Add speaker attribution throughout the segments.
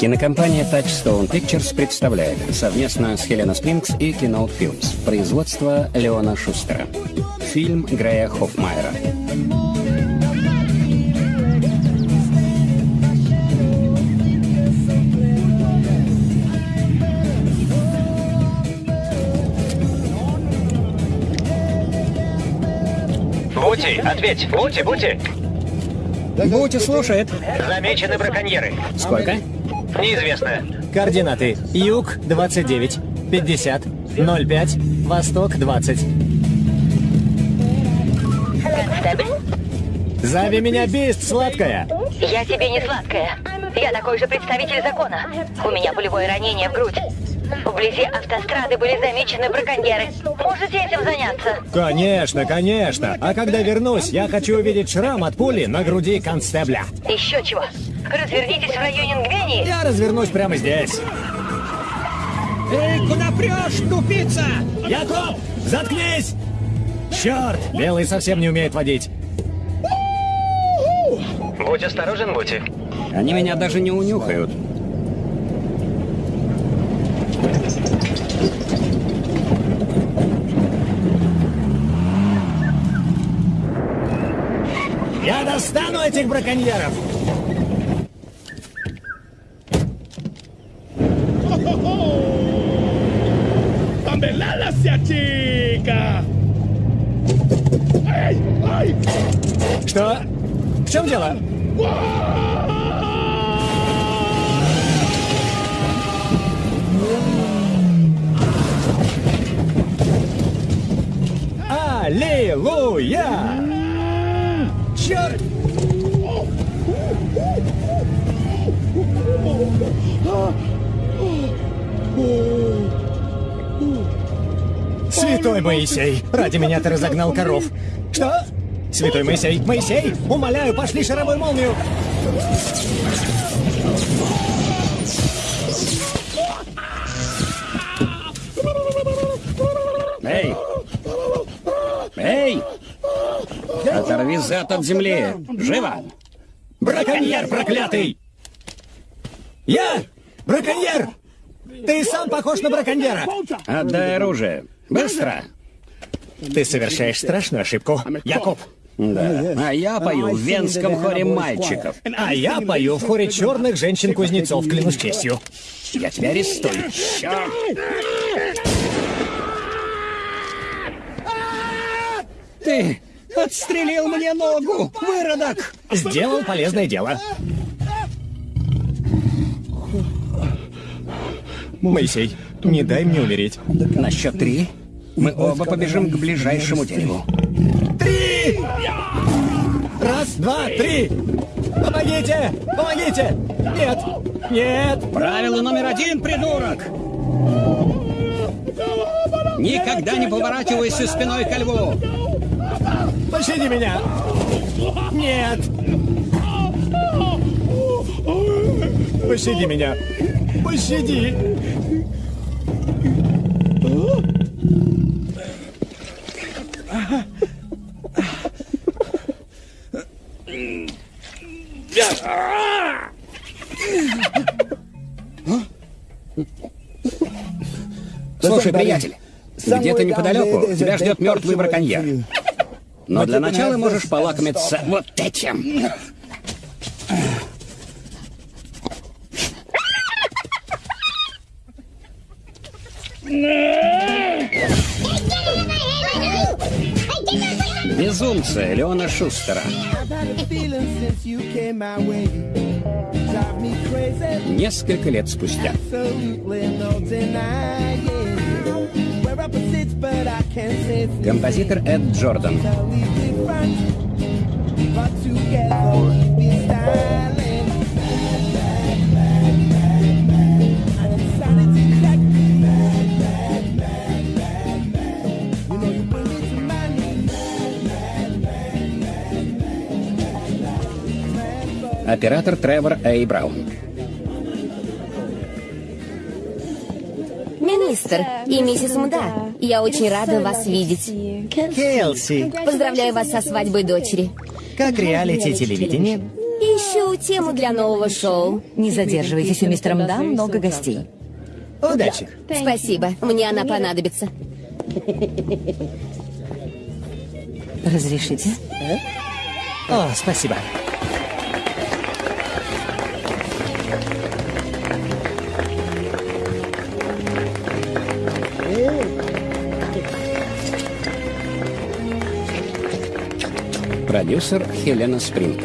Speaker 1: Кинокомпания Touchstone Pictures представляет совместно с Хелена Спрингс и Keynote Films производство Леона Шустера. Фильм Грея Хоффмайера.
Speaker 2: Бути, ответь! Бути, Бути!
Speaker 1: Бути слушает.
Speaker 2: Замечены браконьеры.
Speaker 1: Сколько?
Speaker 2: Неизвестно.
Speaker 3: Координаты. Юг 29, 50, 05, Восток 20.
Speaker 4: Констебль?
Speaker 3: Зови меня Бист, сладкая.
Speaker 4: Я тебе не сладкая. Я такой же представитель закона. У меня пулевое ранение в грудь. Вблизи автострады были замечены браконьеры. Можете этим заняться?
Speaker 3: Конечно, конечно. А когда вернусь, я хочу увидеть шрам от пули на груди констебля.
Speaker 4: Еще чего? Развернитесь в районе Нгвении.
Speaker 3: Я развернусь прямо здесь.
Speaker 1: Эй, куда прешь, тупица?
Speaker 3: Яков, заткнись! Черт, Белый совсем не умеет водить.
Speaker 2: Будь осторожен, Бути.
Speaker 1: Они меня даже не унюхают.
Speaker 3: Я достану этих браконьеров. В чем дело? Аллилуйя! Черт! Святой Моисей, ради меня ты разогнал коров. Что? Святой Моисей, Моисей, умоляю, пошли шаровую молнию.
Speaker 1: Эй! Эй! Оторви зад от земли! Живо!
Speaker 3: Браконьер проклятый! Я? Браконьер! Ты сам похож на браконьера!
Speaker 1: Отдай оружие! Быстро!
Speaker 3: Ты совершаешь страшную ошибку, Якоб.
Speaker 1: Да. А я пою в венском хоре мальчиков.
Speaker 3: А я пою в хоре черных женщин-кузнецов, клянусь честью.
Speaker 1: Я тебя арестую. Черт! Ты отстрелил мне ногу, выродок!
Speaker 3: Сделал полезное дело. Моисей, не дай мне умереть.
Speaker 1: На счет три мы оба побежим к ближайшему дереву.
Speaker 3: Три! Раз, два, три! Помогите! Помогите! Нет! Нет!
Speaker 1: Правило номер один, придурок! Никогда не поворачивайся спиной ко льву!
Speaker 3: Пощади меня! Нет! Пощади меня! Пощади!
Speaker 1: Слушай, приятель, где-то неподалеку тебя ждет мертвый браконьер. Но для начала можешь полакомиться вот этим. Безумцы Леона Шустера. Несколько лет спустя. Композитор Эд Джордан. Оператор Тревор Эй Браун.
Speaker 5: Мистер и миссис Мда, я очень рада вас видеть.
Speaker 3: Келси,
Speaker 5: Поздравляю вас со свадьбой дочери.
Speaker 3: как реалити телевидение?
Speaker 5: Ищу тему для нового шоу.
Speaker 6: Не задерживайтесь, у мистера Мда много гостей.
Speaker 3: Удачи.
Speaker 5: Спасибо, мне она понадобится.
Speaker 6: Разрешите?
Speaker 3: О, спасибо.
Speaker 1: Продюсер Хелена Спринг.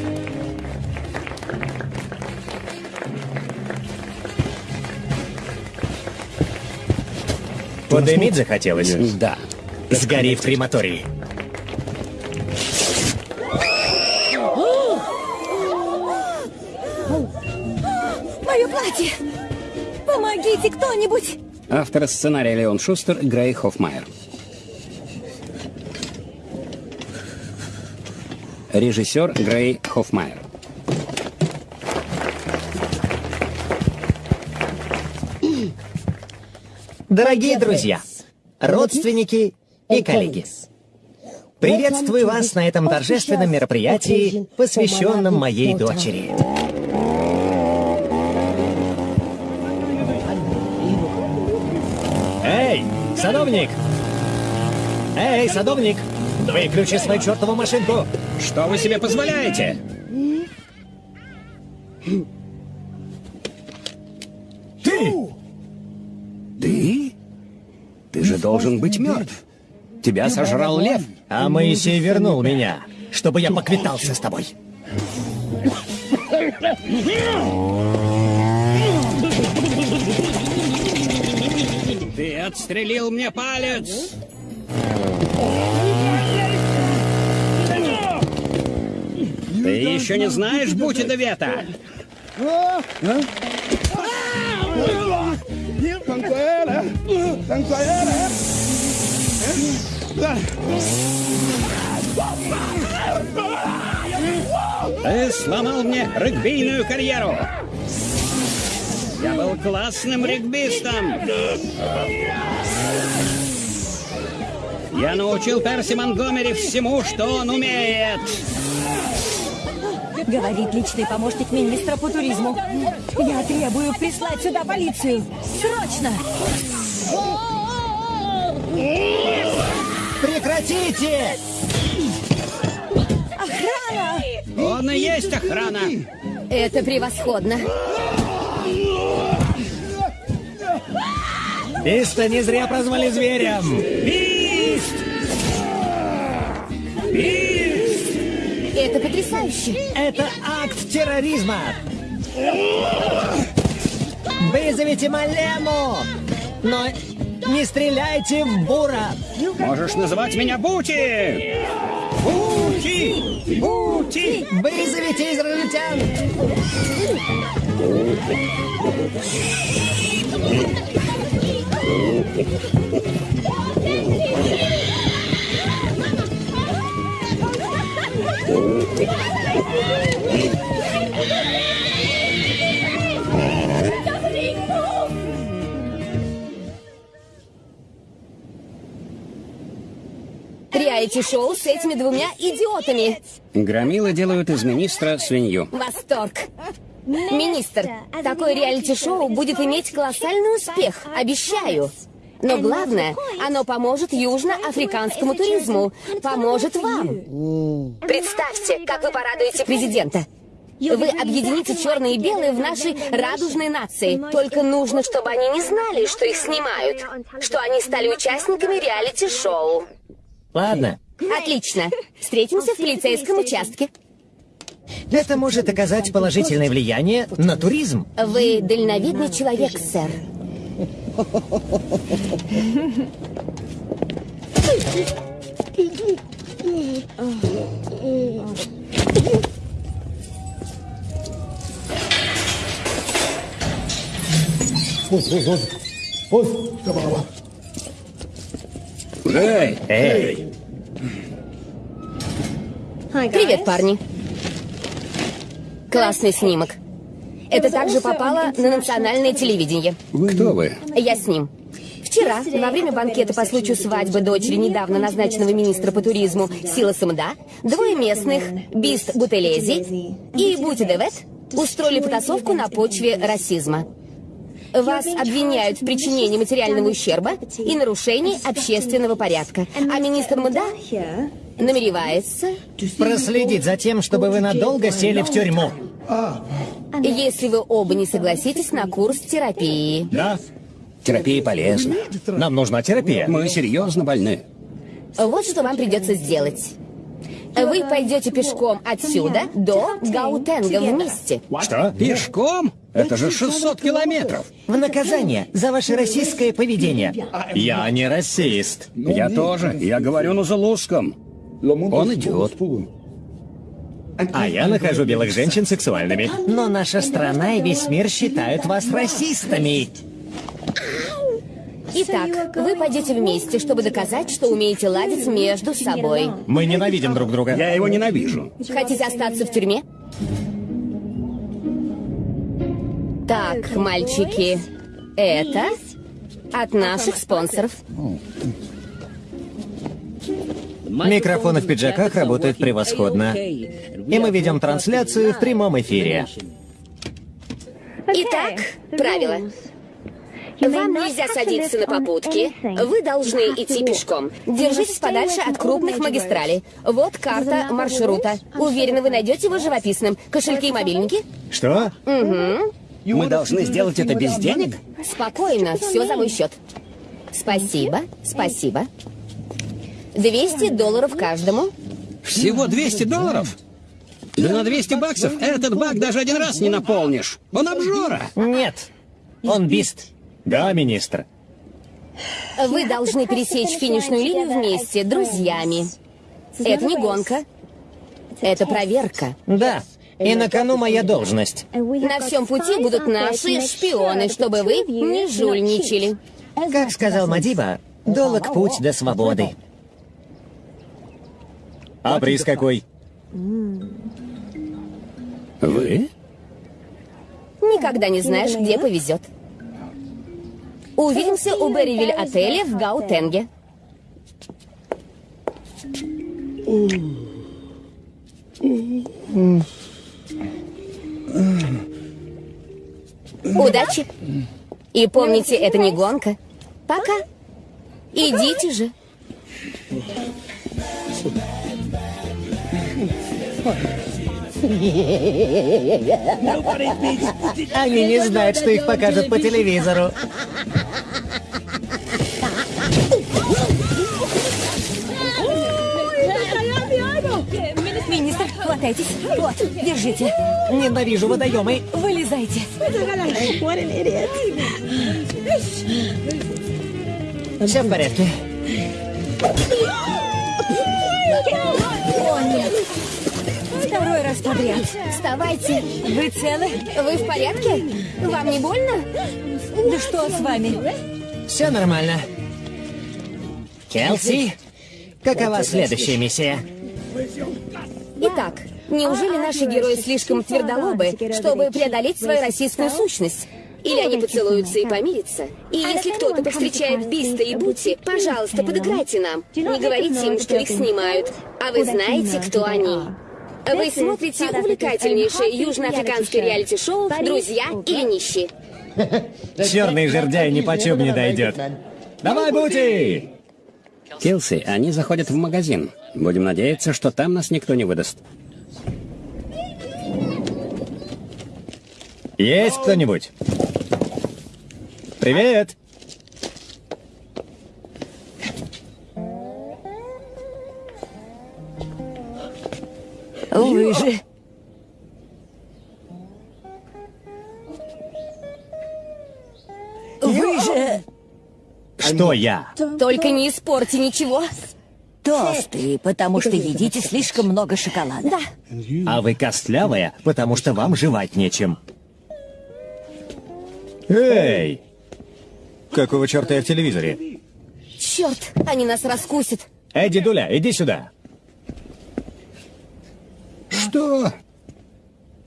Speaker 3: Подымить захотелось?
Speaker 1: Да.
Speaker 3: Сгори в крематории.
Speaker 5: Мое платье! Помогите кто-нибудь!
Speaker 1: Автор сценария Леон Шустер, Грей Хоффмайер. Режиссер Грей Хоффмайер.
Speaker 3: Дорогие друзья, родственники и коллеги, приветствую вас на этом торжественном мероприятии, посвященном моей дочери. Эй, садовник! Эй, садовник! Выключи свою чертову машинку!
Speaker 1: Что вы себе позволяете?
Speaker 3: Ты!
Speaker 1: Ты? Ты же должен быть мертв. Тебя сожрал лев.
Speaker 3: А Моисей вернул меня, чтобы я поквитался с тобой.
Speaker 1: Ты отстрелил мне палец. Ты еще не знаешь Бути Вета? Ты сломал мне регбийную карьеру. Я был классным регбистом. Я научил Перси Монгомери всему, что он умеет.
Speaker 6: Говорит личный помощник министра по туризму. Я требую прислать сюда полицию. Срочно!
Speaker 3: Прекратите!
Speaker 6: Охрана!
Speaker 1: Он и есть охрана.
Speaker 5: Это превосходно.
Speaker 3: Биста не зря прозвали зверем.
Speaker 5: Это потрясающе.
Speaker 3: Это акт терроризма. Вызовите Малему, но не стреляйте в Бура.
Speaker 1: Можешь называть меня Бути. Бути! Бути!
Speaker 3: Вызовите израильтян.
Speaker 5: Реалити-шоу с этими двумя идиотами.
Speaker 1: Громилы делают из министра свинью.
Speaker 5: Восторг. Министр, такое реалити-шоу будет иметь колоссальный успех, обещаю. Но главное, оно поможет южноафриканскому туризму, поможет вам. Представьте, как вы порадуете президента. Вы объедините черные и белые в нашей радужной нации. Только нужно, чтобы они не знали, что их снимают, что они стали участниками реалити-шоу.
Speaker 3: Ладно,
Speaker 5: Отлично. Встретимся в полицейском участке.
Speaker 3: это может оказать положительное влияние на туризм.
Speaker 5: Вы дальновидный человек, сэр.
Speaker 1: Эй,
Speaker 3: Эй,
Speaker 5: Привет, парни. Классный снимок. Это также попало на национальное телевидение.
Speaker 1: кто вы?
Speaker 5: Я с ним. Вчера, во время банкета по случаю свадьбы дочери недавно назначенного министра по туризму Сила Самда, двое местных, Бист Бутелези и Бути Девет, устроили потасовку на почве расизма. Вас обвиняют в причинении материального ущерба и нарушении общественного порядка. А министр МДА намеревается,
Speaker 3: Проследить за тем, чтобы вы надолго сели в тюрьму.
Speaker 5: Если вы оба не согласитесь на курс терапии.
Speaker 3: Да?
Speaker 1: Терапия полезна.
Speaker 3: Нам нужна терапия.
Speaker 1: Мы серьезно больны.
Speaker 5: Вот что вам придется сделать. Вы пойдете пешком отсюда до Гаутенга вместе.
Speaker 3: Что?
Speaker 1: Пешком? Это же 600 километров.
Speaker 3: В наказание за ваше российское поведение. Я не расист.
Speaker 1: Я тоже. Я говорю на зулузском. Он идет.
Speaker 3: А я нахожу белых женщин сексуальными. Но наша страна и весь мир считают вас расистами.
Speaker 5: Итак, вы пойдете вместе, чтобы доказать, что умеете ладить между собой.
Speaker 3: Мы ненавидим друг друга.
Speaker 1: Я его ненавижу.
Speaker 5: Хотите остаться в тюрьме? Так, мальчики, это от наших спонсоров.
Speaker 3: Микрофоны в пиджаках работают превосходно. И мы ведем трансляцию в прямом эфире.
Speaker 5: Итак, правила. Вам нельзя садиться на попутки. Вы должны идти пешком. Держитесь подальше от крупных магистралей. Вот карта маршрута. Уверена, вы найдете его живописным. Кошельки и мобильники?
Speaker 3: Что?
Speaker 1: Мы должны сделать это без денег?
Speaker 5: Спокойно, все за мой счет. Спасибо, спасибо. 200 долларов каждому.
Speaker 1: Всего 200 долларов? Да на 200 баксов этот бак даже один раз не наполнишь. Он обжора.
Speaker 3: Нет. Он бист. Да, министр.
Speaker 5: Вы должны пересечь финишную линию вместе, друзьями. Это не гонка. Это проверка.
Speaker 3: Да. И на кону моя должность.
Speaker 5: На всем пути будут наши шпионы, чтобы вы не жульничали.
Speaker 3: Как сказал Мадиба, долг путь до свободы. А приз какой?
Speaker 1: Вы?
Speaker 5: Никогда не знаешь, где повезет. Увидимся у Берривиль отеля в Гаутенге. Удачи. И помните, это не гонка. Пока. Идите же.
Speaker 3: Они не знают, что их покажут по телевизору.
Speaker 6: Министр, хватайтесь. Вот, держите.
Speaker 3: Ненавижу водоемы.
Speaker 6: Вылезайте.
Speaker 3: Все в порядке.
Speaker 6: О, нет. Второй раз подряд.
Speaker 5: Вставайте.
Speaker 6: Вы целы?
Speaker 5: Вы в порядке? Вам не больно?
Speaker 6: Да что с вами?
Speaker 3: Все нормально. Келси, какова следующая миссия?
Speaker 5: Итак, неужели наши герои слишком твердолобы, чтобы преодолеть свою российскую сущность? Или они поцелуются и помирятся? И если кто-то повстречает Биста и Бути, пожалуйста, подыграйте нам. Не говорите им, что их снимают. А вы знаете, кто они. Вы смотрите увлекательнейшее южноафриканское реалити-шоу «Друзья или нищие».
Speaker 3: Черный жердяй ни почем не дойдет. Давай, Бути!
Speaker 1: Килси, они заходят в магазин. Будем надеяться, что там нас никто не выдаст.
Speaker 3: Есть кто-нибудь? Привет!
Speaker 6: Вы же... Вы же
Speaker 3: Что я?
Speaker 5: Только не испорти ничего.
Speaker 6: толстые, потому что едите слишком много шоколада.
Speaker 5: Да.
Speaker 3: А вы костлявая, потому что вам жевать нечем. Эй! Какого черта я в телевизоре?
Speaker 5: Черт, они нас раскусят.
Speaker 3: Эдди Дуля, иди сюда.
Speaker 1: Что?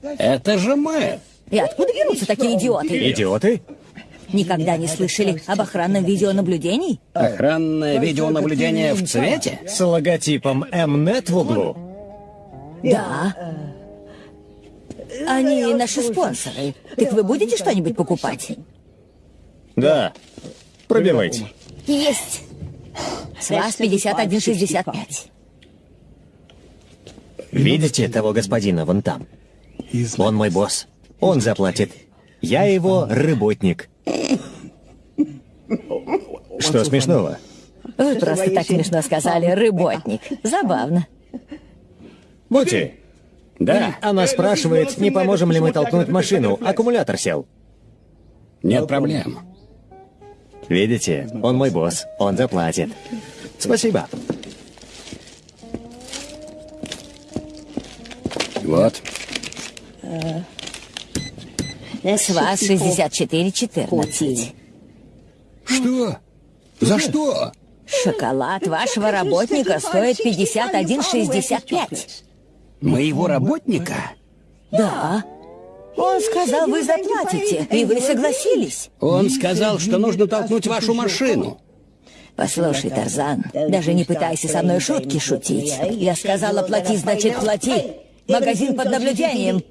Speaker 1: Это же мы.
Speaker 6: И откуда берутся такие идиоты?
Speaker 3: Идиоты?
Speaker 6: Никогда не слышали об охранном видеонаблюдении?
Speaker 1: Охранное видеонаблюдение в цвете?
Speaker 3: С логотипом Mnet в углу.
Speaker 6: Да. Они наши спонсоры. Так вы будете что-нибудь покупать?
Speaker 3: Да. Пробивайте.
Speaker 5: Есть.
Speaker 6: С вас 51,65.
Speaker 3: Видите того господина вон там? Он мой босс. Он заплатит. Я его работник. Что смешного?
Speaker 6: Вы просто так смешно сказали, работник. Забавно.
Speaker 3: Бути,
Speaker 1: Да.
Speaker 3: она спрашивает, не поможем ли мы толкнуть машину. Аккумулятор сел.
Speaker 1: Нет проблем.
Speaker 3: Видите, он мой босс. Он заплатит. Спасибо.
Speaker 1: Вот.
Speaker 6: С вас 64,14.
Speaker 1: Что? За что?
Speaker 6: Шоколад вашего работника стоит 51,65.
Speaker 1: Моего работника?
Speaker 6: Да. Он сказал, вы заплатите, и вы согласились.
Speaker 1: Он сказал, что нужно толкнуть вашу машину.
Speaker 6: Послушай, Тарзан, даже не пытайся со мной шутки шутить. Я сказала, плати, значит, плати. Магазин под наблюдением.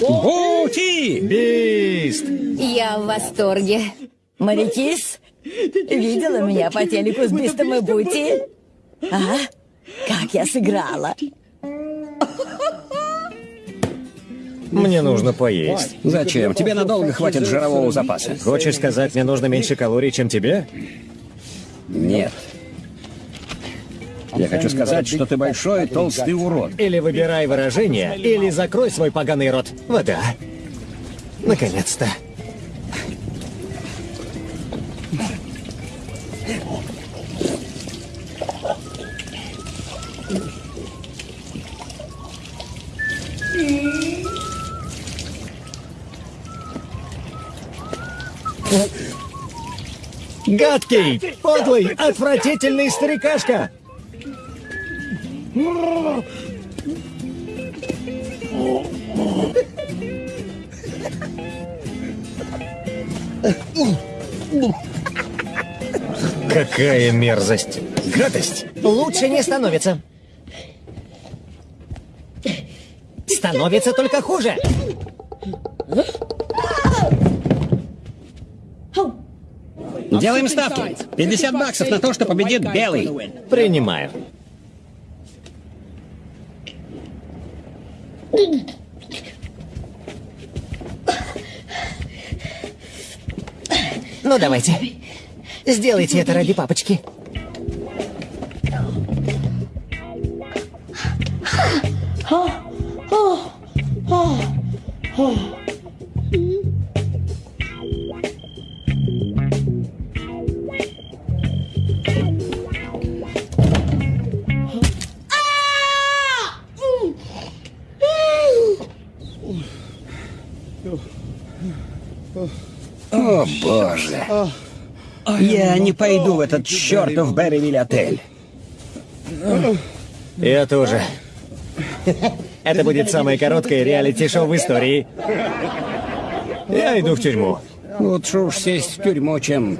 Speaker 1: Бути!
Speaker 3: Бист!
Speaker 5: Я в восторге.
Speaker 6: Марикис, видела меня по телеку с Бистом и Бути? А? Как я сыграла?
Speaker 3: Мне нужно поесть.
Speaker 1: Зачем? Тебе надолго хватит жирового запаса.
Speaker 3: Хочешь сказать, мне нужно меньше калорий, чем тебе?
Speaker 1: Нет. Я хочу сказать, что ты большой толстый урод.
Speaker 3: Или выбирай выражение, или закрой свой поганый рот. Вода. Наконец-то. Гадкий, подлый, отвратительный старикашка! Какая мерзость! Гадость! Лучше не становится. Становится только хуже.
Speaker 1: Делаем ставки. 50 баксов на то, что победит белый.
Speaker 3: Принимаю. Ну, давайте. Сделайте это ради папочки.
Speaker 1: О, боже. Я не пойду в этот чертов Берривиль отель.
Speaker 3: Я тоже. Это будет самое короткое реалити-шоу в истории. Я иду в тюрьму.
Speaker 1: Лучше уж сесть в тюрьму, чем...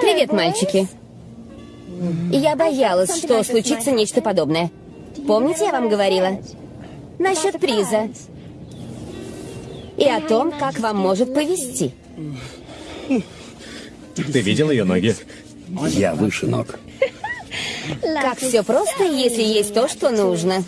Speaker 5: Привет, мальчики. Я боялась, что случится нечто подобное. Помните, я вам говорила? Насчет приза. И о том, как вам может повезти.
Speaker 3: Ты видел ее ноги?
Speaker 1: Я выше ног.
Speaker 5: Как все просто, если есть то, что нужно.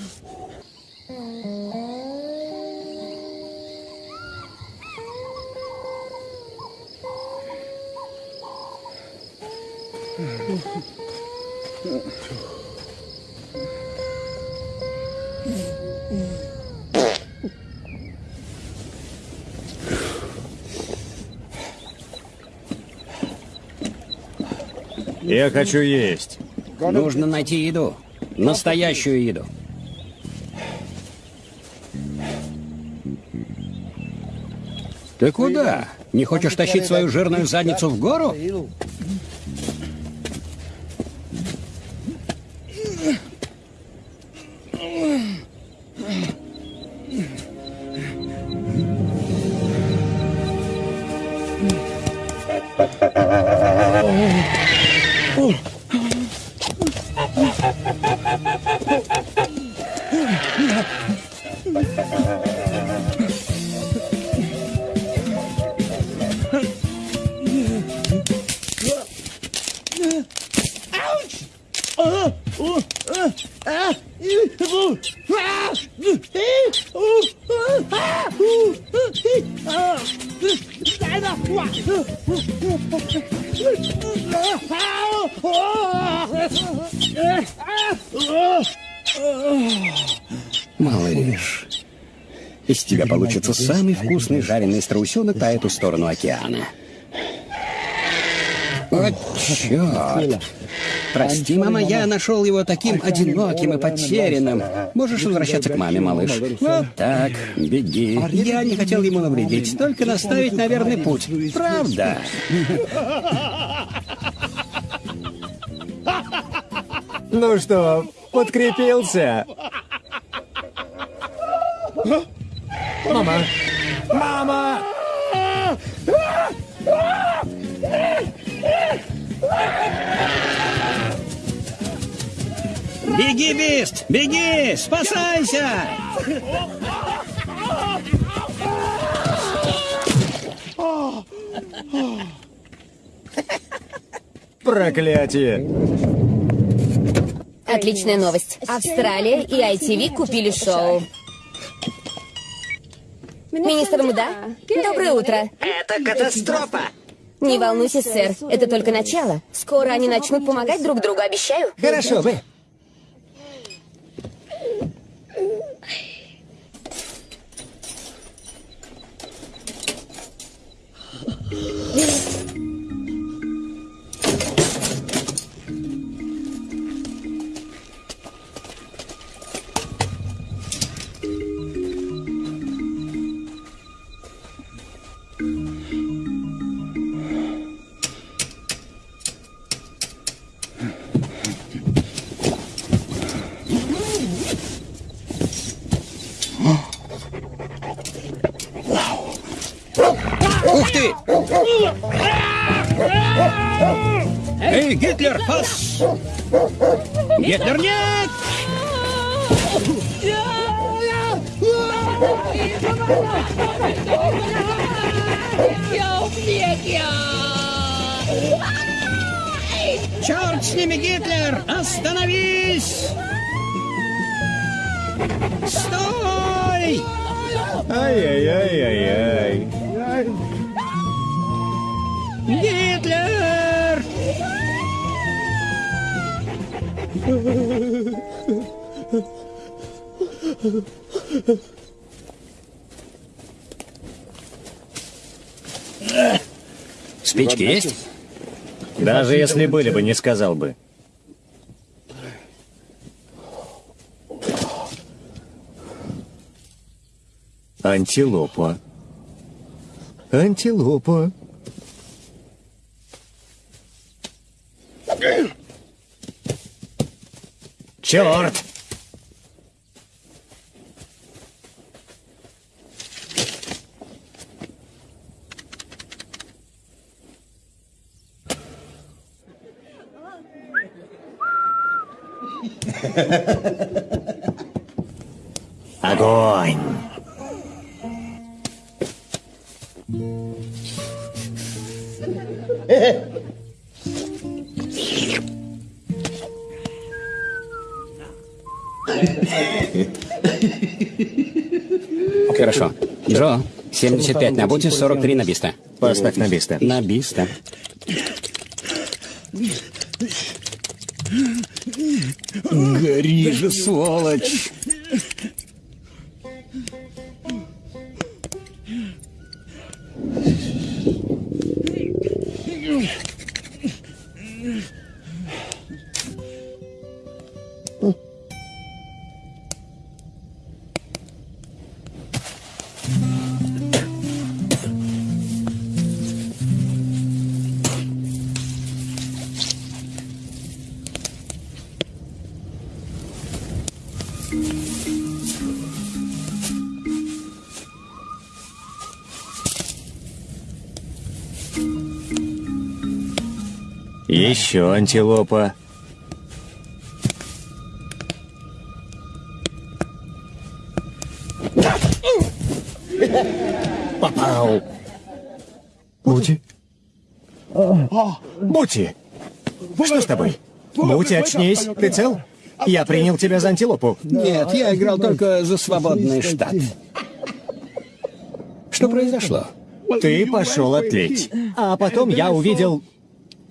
Speaker 3: Я хочу есть.
Speaker 1: Нужно найти еду. Настоящую еду. Ты куда? Не хочешь тащить свою жирную задницу в гору? Получится самый вкусный жареный страусенок по эту сторону океана. О, черт! Прости, мама, я нашел его таким одиноким и потерянным. Можешь возвращаться к маме, малыш. Вот так, беги. Я не хотел ему навредить, только наставить на верный путь. Правда?
Speaker 3: Ну что, подкрепился?
Speaker 1: Беги, Бист! Беги! Спасайся!
Speaker 3: Проклятие!
Speaker 5: Отличная новость. Австралия и ITV купили шоу. Министр Мда, доброе утро.
Speaker 7: Это катастрофа!
Speaker 5: Не волнуйся, сэр, это только начало. Скоро они начнут помогать друг другу, обещаю.
Speaker 3: Хорошо бы.
Speaker 1: 你。есть?
Speaker 3: Даже если были бы, не сказал бы. Антилопа. Антилопа. Черт! Огонь!
Speaker 1: Хорошо. Джо, 75 на боте, 43 на биста.
Speaker 3: Поставь на биста.
Speaker 1: На биста. Же, сволочь!
Speaker 3: Еще антилопа. Попал. Бути. Бути. Что с тобой? Бути, очнись. Ты цел? Я принял тебя за антилопу.
Speaker 1: Нет, я играл только за свободный штат. Что произошло?
Speaker 3: Ты пошел отлить. А потом я увидел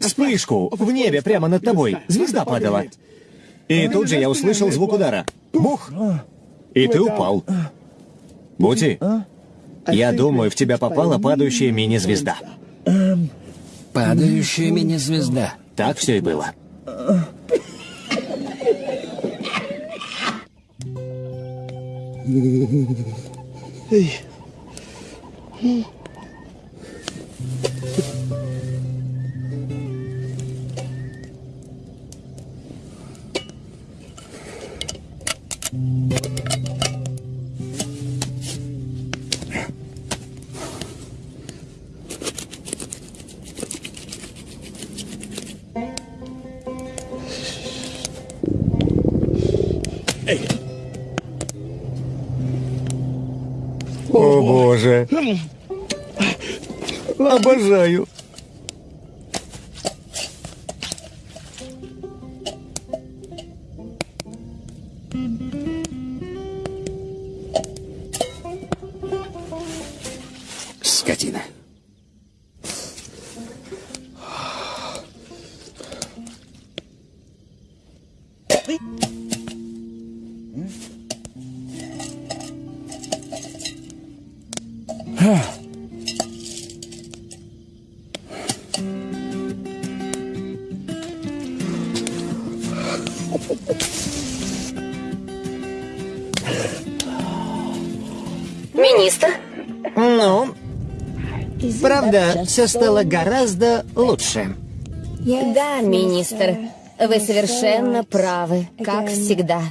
Speaker 3: вспышку в небе прямо над тобой. Звезда падала. И тут же я услышал звук удара. Бух! И ты упал. Бути, я думаю, в тебя попала падающая мини-звезда.
Speaker 1: Падающая мини-звезда.
Speaker 3: Так все и было. О Обожаю. Все стало гораздо лучше.
Speaker 5: Да, министр. Вы совершенно правы, как всегда.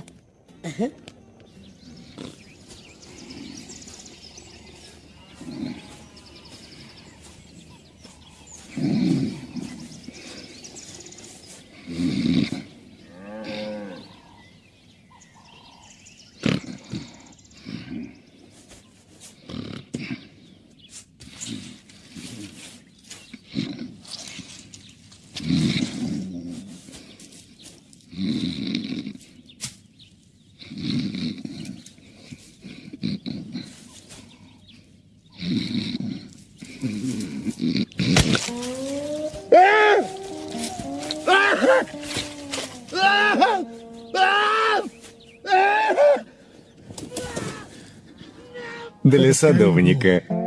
Speaker 3: Садовника.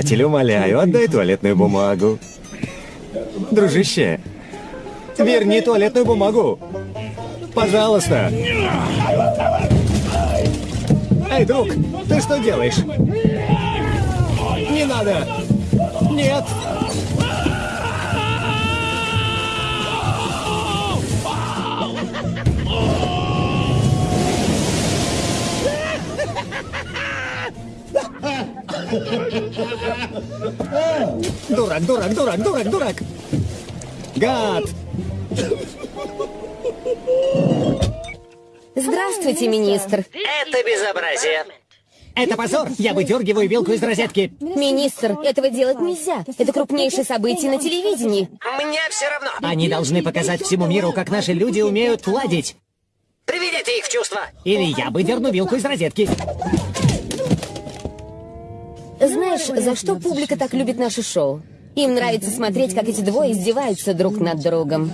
Speaker 3: Приятель, умоляю, отдай туалетную бумагу. Дружище, верни туалетную бумагу. Пожалуйста. Эй, друг, ты что делаешь? Не надо. Нет. Дурак, дурак, дурак, дурак, дурак. Гад.
Speaker 5: Здравствуйте, министр.
Speaker 2: Это безобразие.
Speaker 3: Это позор. Я выдергиваю вилку из розетки.
Speaker 5: Министр, этого делать нельзя. Это крупнейшее событие на телевидении.
Speaker 2: Мне все равно.
Speaker 3: Они должны показать всему миру, как наши люди умеют ладить.
Speaker 2: Приведите их в чувство.
Speaker 3: Или я выдерну вилку из розетки.
Speaker 5: За что публика так любит наше шоу? Им нравится смотреть, как эти двое издеваются друг над другом.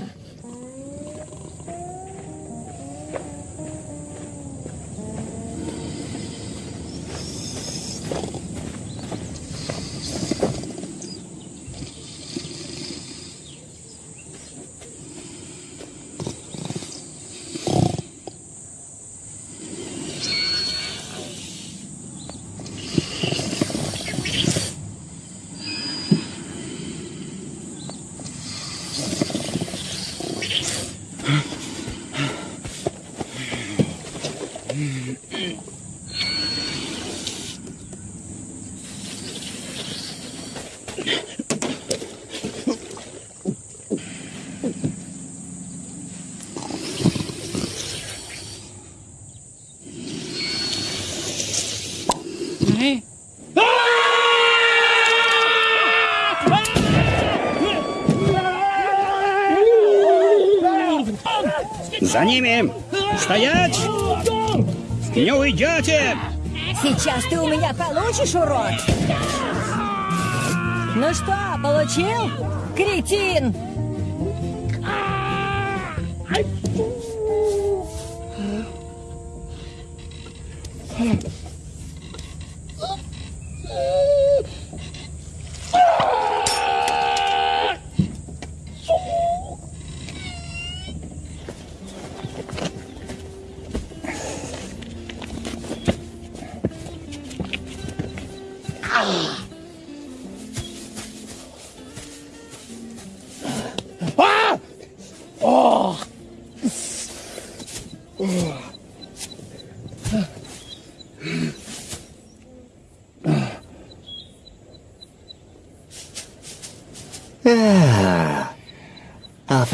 Speaker 1: За ними! Стоять! Не уйдете!
Speaker 6: Сейчас ты у меня получишь, урод! Ну что, получил? Кретин!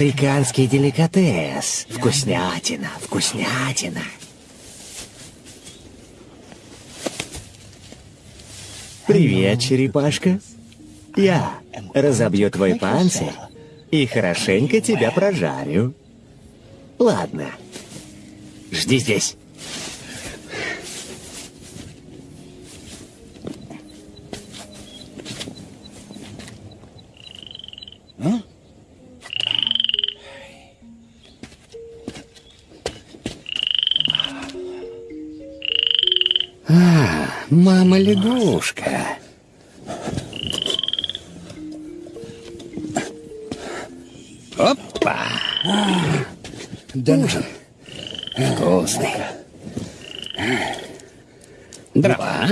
Speaker 3: Африканский деликатес. Вкуснятина, вкуснятина. Привет, черепашка. Я разобью твой панцирь и хорошенько тебя прожарю. Ладно. Жди здесь.
Speaker 1: Мама лягушка. Опа! Ужин. Вкусный. Дрова.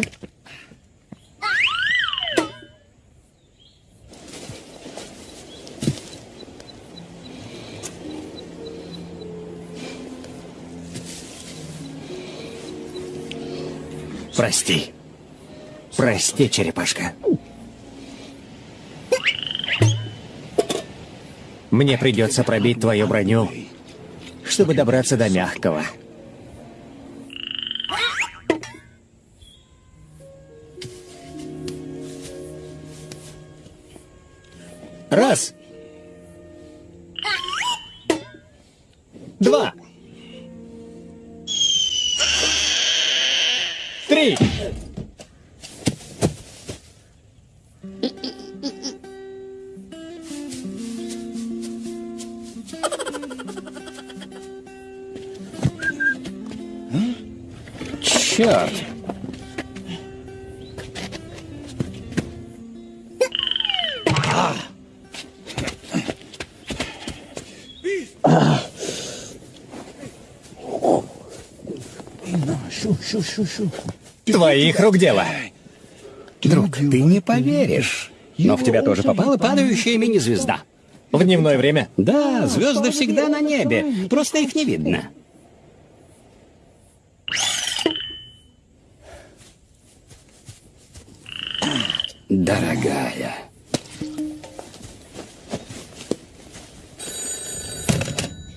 Speaker 3: Прости. Прости, черепашка. Мне придется пробить твою броню, чтобы добраться до мягкого. Твоих рук дело.
Speaker 1: Друг, ты не поверишь. Но в тебя тоже попала падающая мини-звезда.
Speaker 3: В дневное время.
Speaker 1: Да, звезды всегда на небе. Просто их не видно. Дорогая.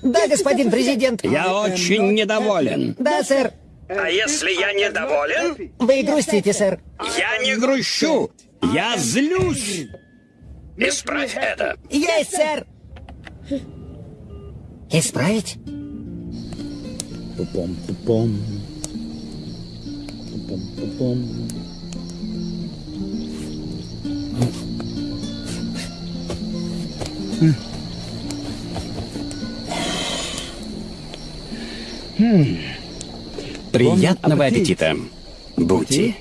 Speaker 6: Да, господин президент.
Speaker 1: Я очень недоволен.
Speaker 6: Да, сэр.
Speaker 2: А если я недоволен?
Speaker 6: Вы грустите, сэр.
Speaker 1: Я не грущу. Я злюсь.
Speaker 2: Исправь это.
Speaker 6: Есть, сэр. Исправить? Пупом, пупом. Пупом, пупом. Hmm. Хм. Хм.
Speaker 1: Приятного аппетита, Бути.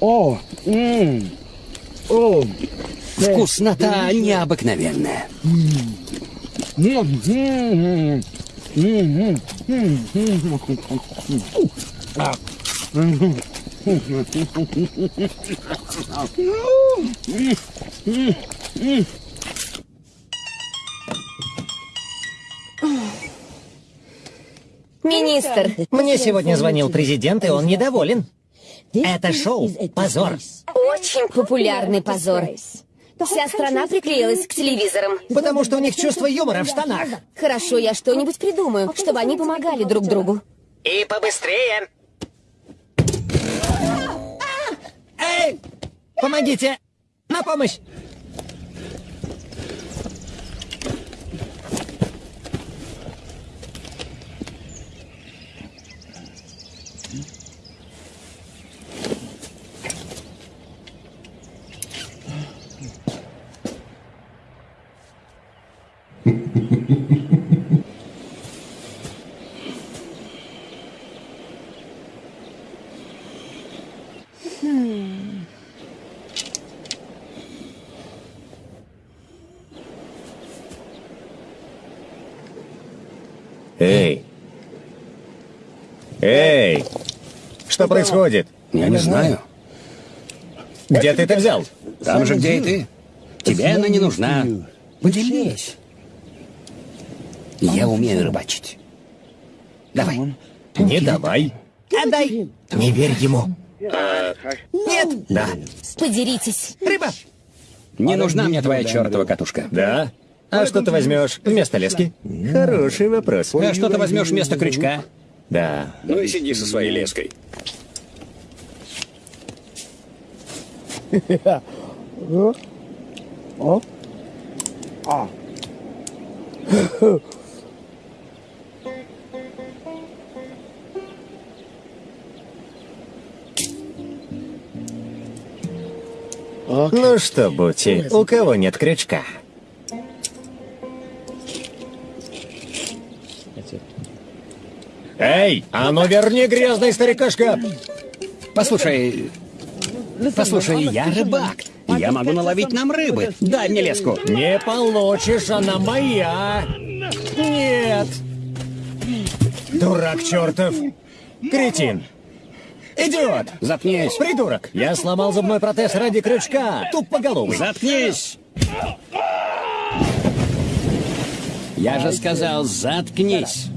Speaker 8: О, м, о,
Speaker 1: Вкуснота необыкновенная.
Speaker 8: м, м, м,
Speaker 5: Министр,
Speaker 3: Мне сегодня звонил президент, и он недоволен. Это шоу — позор.
Speaker 5: очень популярный позор. Вся страна приклеилась к телевизорам.
Speaker 3: Потому что у них чувство юмора в штанах.
Speaker 5: Хорошо, я что-нибудь придумаю, чтобы они помогали друг другу.
Speaker 3: И побыстрее. Эй! Помогите! На помощь! Эй! Эй! Что происходит?
Speaker 1: Я не знаю.
Speaker 3: Где ты это взял?
Speaker 1: Там же, где и ты. Тебе она не нужна. Поделись. Я умею рыбачить. Давай.
Speaker 3: Не давай. Отдай. Не верь ему. Нет. Да.
Speaker 5: Подеритесь.
Speaker 3: Рыба.
Speaker 1: Не нужна мне твоя чертова катушка.
Speaker 3: Да. А что ты возьмешь вместо лески? Хороший вопрос.
Speaker 1: А что ты возьмешь вместо крючка?
Speaker 3: Да.
Speaker 1: Ну и сиди со своей леской.
Speaker 3: Ну что, Бути, у кого нет крючка? Эй, а ну верни грязный старикашка!
Speaker 1: Послушай, послушай, я рыбак. Я могу наловить нам рыбы. Дай мне леску.
Speaker 3: Не получишь, она моя! Нет! Дурак чертов! Кретин! Идиот!
Speaker 1: Заткнись.
Speaker 3: Придурок! Я сломал зубной протез ради крючка! Тупоголовый!
Speaker 1: Заткнись. Я же сказал, заткнись.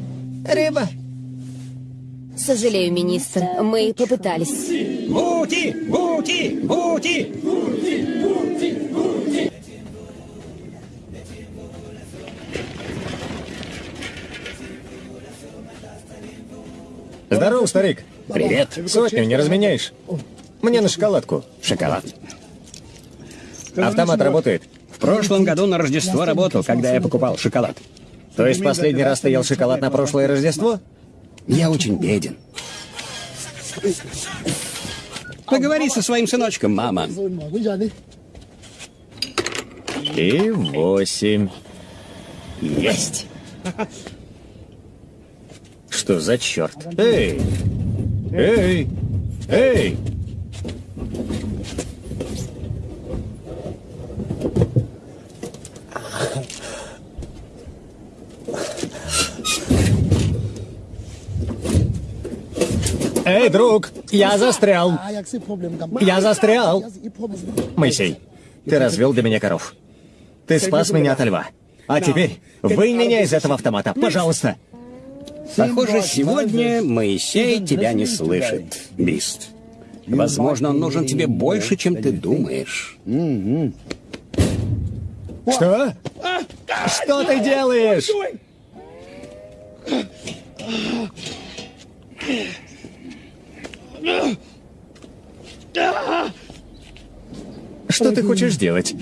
Speaker 3: Рыба!
Speaker 5: Сожалею, министр, мы попытались.
Speaker 1: Бути! Бути! Бути!
Speaker 3: Здорово, старик!
Speaker 1: Привет.
Speaker 3: Сотню не разменяешь? Мне на шоколадку.
Speaker 1: Шоколад.
Speaker 3: Автомат работает.
Speaker 1: В прошлом году на Рождество работал, когда я покупал шоколад.
Speaker 3: То есть последний раз ты ел шоколад на прошлое Рождество?
Speaker 1: Я очень беден. Поговори со своим сыночком, мама.
Speaker 3: И восемь.
Speaker 1: Есть.
Speaker 3: Что за черт? Эй! Эй! Эй! Эй, друг, я застрял. Я застрял. Моисей, ты развел для меня коров. Ты спас меня от льва. А теперь вынь меня из этого автомата, пожалуйста.
Speaker 1: Похоже, сегодня Моисей тебя не слышит, Бист. Возможно, он нужен тебе больше, чем ты думаешь.
Speaker 3: Что? Что ты делаешь? Что ты хочешь сделать?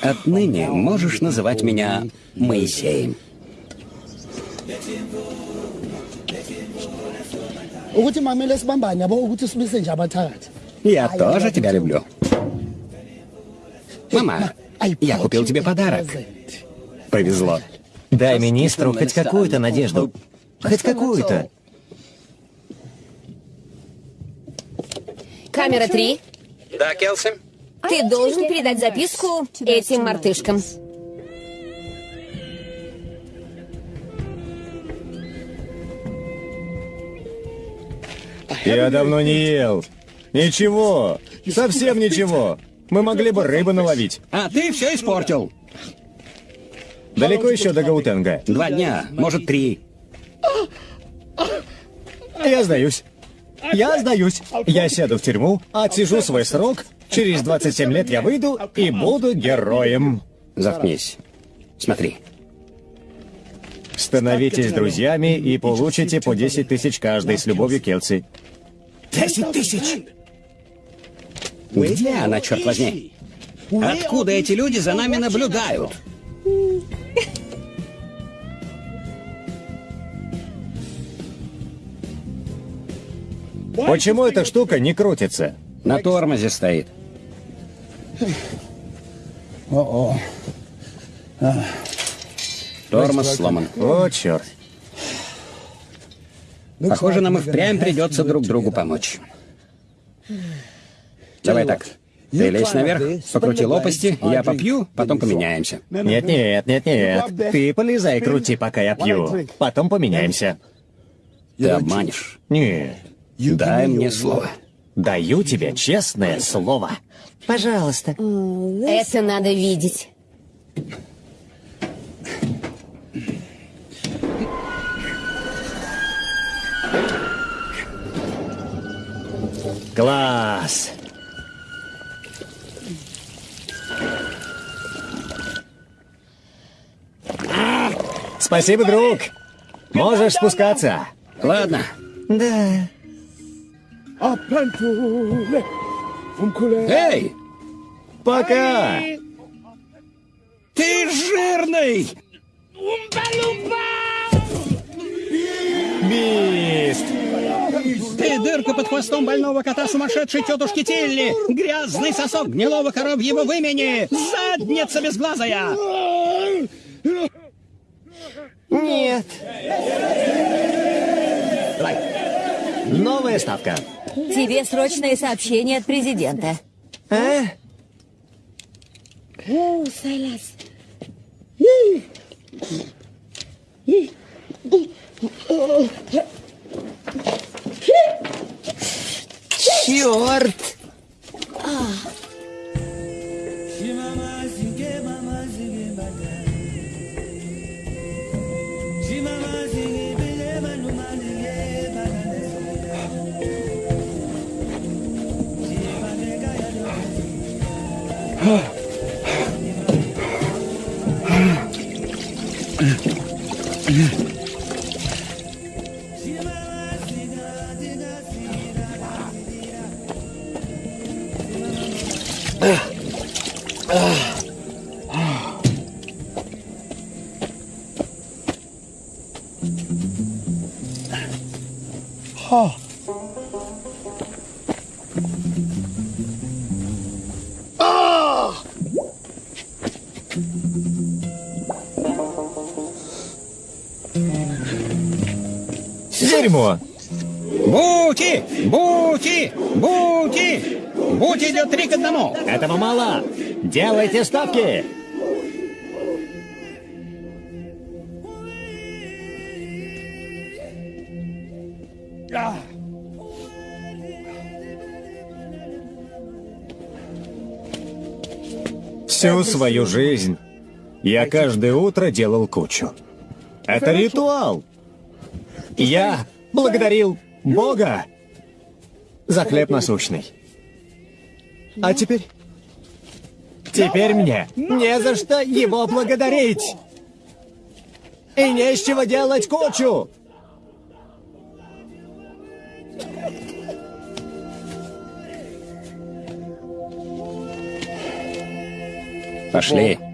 Speaker 1: Отныне можешь называть меня Моисеем. Я тоже тебя люблю. Мама, я купил тебе подарок. Повезло.
Speaker 3: Дай министру хоть какую-то надежду. Хоть какую-то.
Speaker 5: Камера 3.
Speaker 1: Да, Келси?
Speaker 5: Ты должен передать записку этим мартышкам.
Speaker 3: Я давно не ел. Ничего. Совсем ничего. Мы могли бы рыбы наловить.
Speaker 1: А ты все испортил.
Speaker 3: Далеко еще до Гаутенга.
Speaker 1: Два дня, может, три.
Speaker 3: Я сдаюсь. Я сдаюсь. Я сяду в тюрьму, отсижу свой срок. Через 27 лет я выйду и буду героем.
Speaker 1: Заткнись. Смотри.
Speaker 3: Становитесь друзьями и получите по 10 тысяч каждый с любовью Келси.
Speaker 1: Десять тысяч! Где она, черт возьми? Откуда эти люди за нами наблюдают?
Speaker 3: Почему эта штука не крутится?
Speaker 1: На тормозе стоит. Тормоз сломан.
Speaker 3: О, черт.
Speaker 1: Похоже, нам и впрямь придется друг другу помочь. Давай так. Ты лезь наверх, покрути лопасти, я попью, потом поменяемся.
Speaker 3: Нет, нет, нет, нет. Ты полезай, крути, пока я пью. Потом поменяемся.
Speaker 1: Ты обманешь.
Speaker 3: Нет.
Speaker 1: Дай мне слово.
Speaker 3: Даю тебе честное слово. Пожалуйста.
Speaker 5: Это надо видеть.
Speaker 3: Класс. Спасибо, друг. Можешь спускаться.
Speaker 1: Ладно,
Speaker 3: Да.
Speaker 1: эй,
Speaker 3: Пока.
Speaker 1: ты жирный!
Speaker 3: Бист.
Speaker 1: Ты дырка под хвостом больного кота сумасшедшей тетушки Тилли! Грязный сосок гнилого коровьего вымени! Задница безглазая!
Speaker 3: Нет. Новая ставка.
Speaker 6: Тебе срочное сообщение от президента.
Speaker 3: А?
Speaker 6: Черт! Ah.
Speaker 3: Дерьмо.
Speaker 1: Бути! Бути! Бути! Бути идет три к одному!
Speaker 3: Этого мало. Делайте ставки. Всю свою жизнь я каждое утро делал кучу. Это ритуал. Я благодарил Бога за хлеб насущный. А теперь... Теперь мне не за что его благодарить. И не с чего делать кучу.
Speaker 1: Пошли.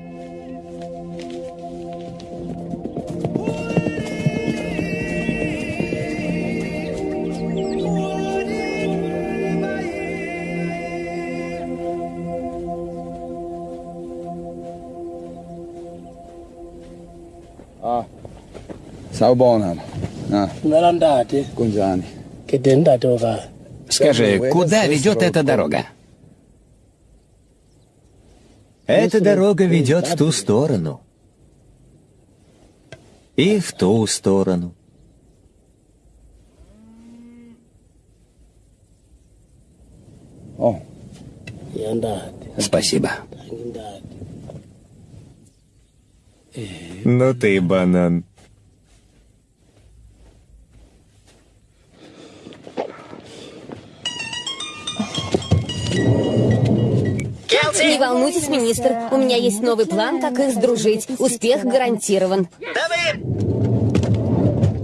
Speaker 8: Oka.
Speaker 1: Скажи, куда ведет эта дорога?
Speaker 3: Эта дорога ведет в ту сторону. И в ту сторону.
Speaker 8: Yandati,
Speaker 1: Спасибо.
Speaker 3: Ну ты банан.
Speaker 5: Не волнуйтесь, министр. У меня есть новый план, как их сдружить. Успех гарантирован.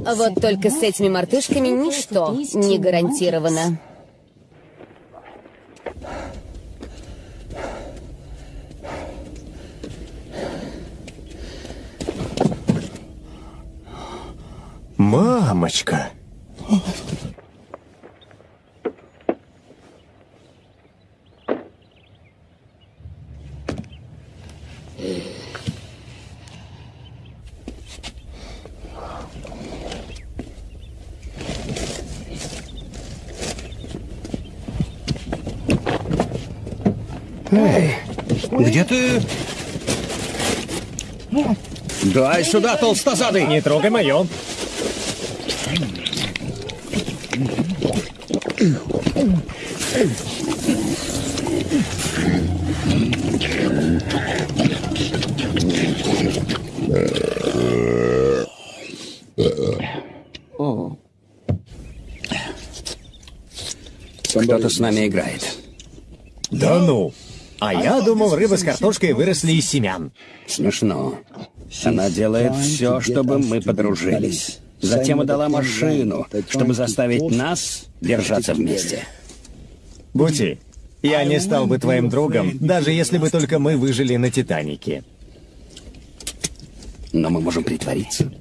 Speaker 5: Вот только с этими мартышками ничто не гарантировано.
Speaker 3: Мамочка!
Speaker 1: Эй, где ты? Дай сюда, толстозадый!
Speaker 3: Не трогай мое.
Speaker 1: Кто-то с нами играет.
Speaker 3: Да ну! А я думал, рыба с картошкой выросли из семян.
Speaker 1: Смешно. Она делает все, чтобы мы подружились. Затем отдала машину, чтобы заставить нас держаться вместе.
Speaker 3: Бути, я не стал бы твоим другом, даже если бы только мы выжили на Титанике.
Speaker 1: Но мы можем притвориться.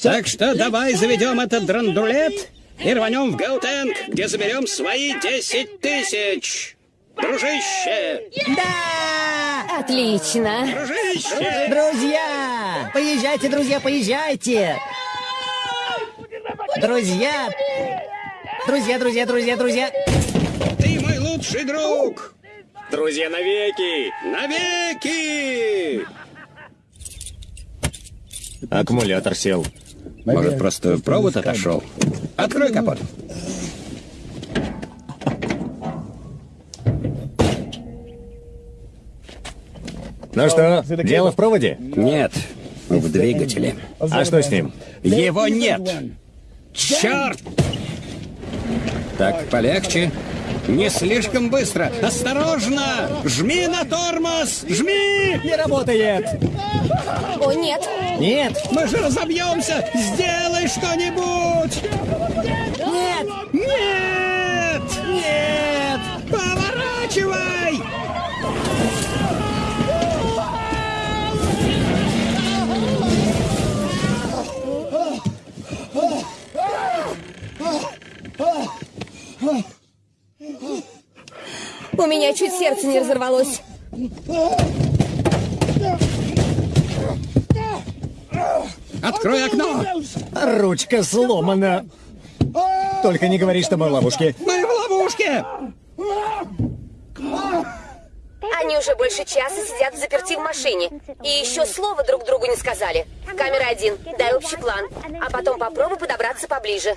Speaker 1: Так что давай заведем этот драндулет и рванем в Гаутенг, где заберем свои 10 тысяч. Дружище!
Speaker 5: Отлично.
Speaker 1: Дружище!
Speaker 9: Друзья! Поезжайте, друзья, поезжайте! Друзья! Друзья, друзья, друзья, друзья!
Speaker 1: Ты мой лучший друг!
Speaker 3: Друзья навеки!
Speaker 1: Навеки!
Speaker 3: Аккумулятор сел.
Speaker 1: Может, просто провод отошел? Открой капот.
Speaker 3: Ну что, дело в проводе?
Speaker 1: Нет, в двигателе.
Speaker 3: А что с ним?
Speaker 1: Его нет! Черт! Так, полегче. Не слишком быстро. Осторожно! Жми на тормоз! Жми!
Speaker 3: Не работает!
Speaker 5: О, нет.
Speaker 3: Нет!
Speaker 1: Мы же разобьемся! Сделай что-нибудь!
Speaker 9: Нет!
Speaker 1: Нет! Нет! Поворачивай!
Speaker 5: У меня чуть сердце не разорвалось.
Speaker 1: Открой окно!
Speaker 3: Ручка сломана. Только не говори, что мы в ловушке.
Speaker 1: Мы в ловушке!
Speaker 5: Они уже больше часа сидят в заперти в машине. И еще слова друг другу не сказали. Камера один, дай общий план. А потом попробуй подобраться поближе.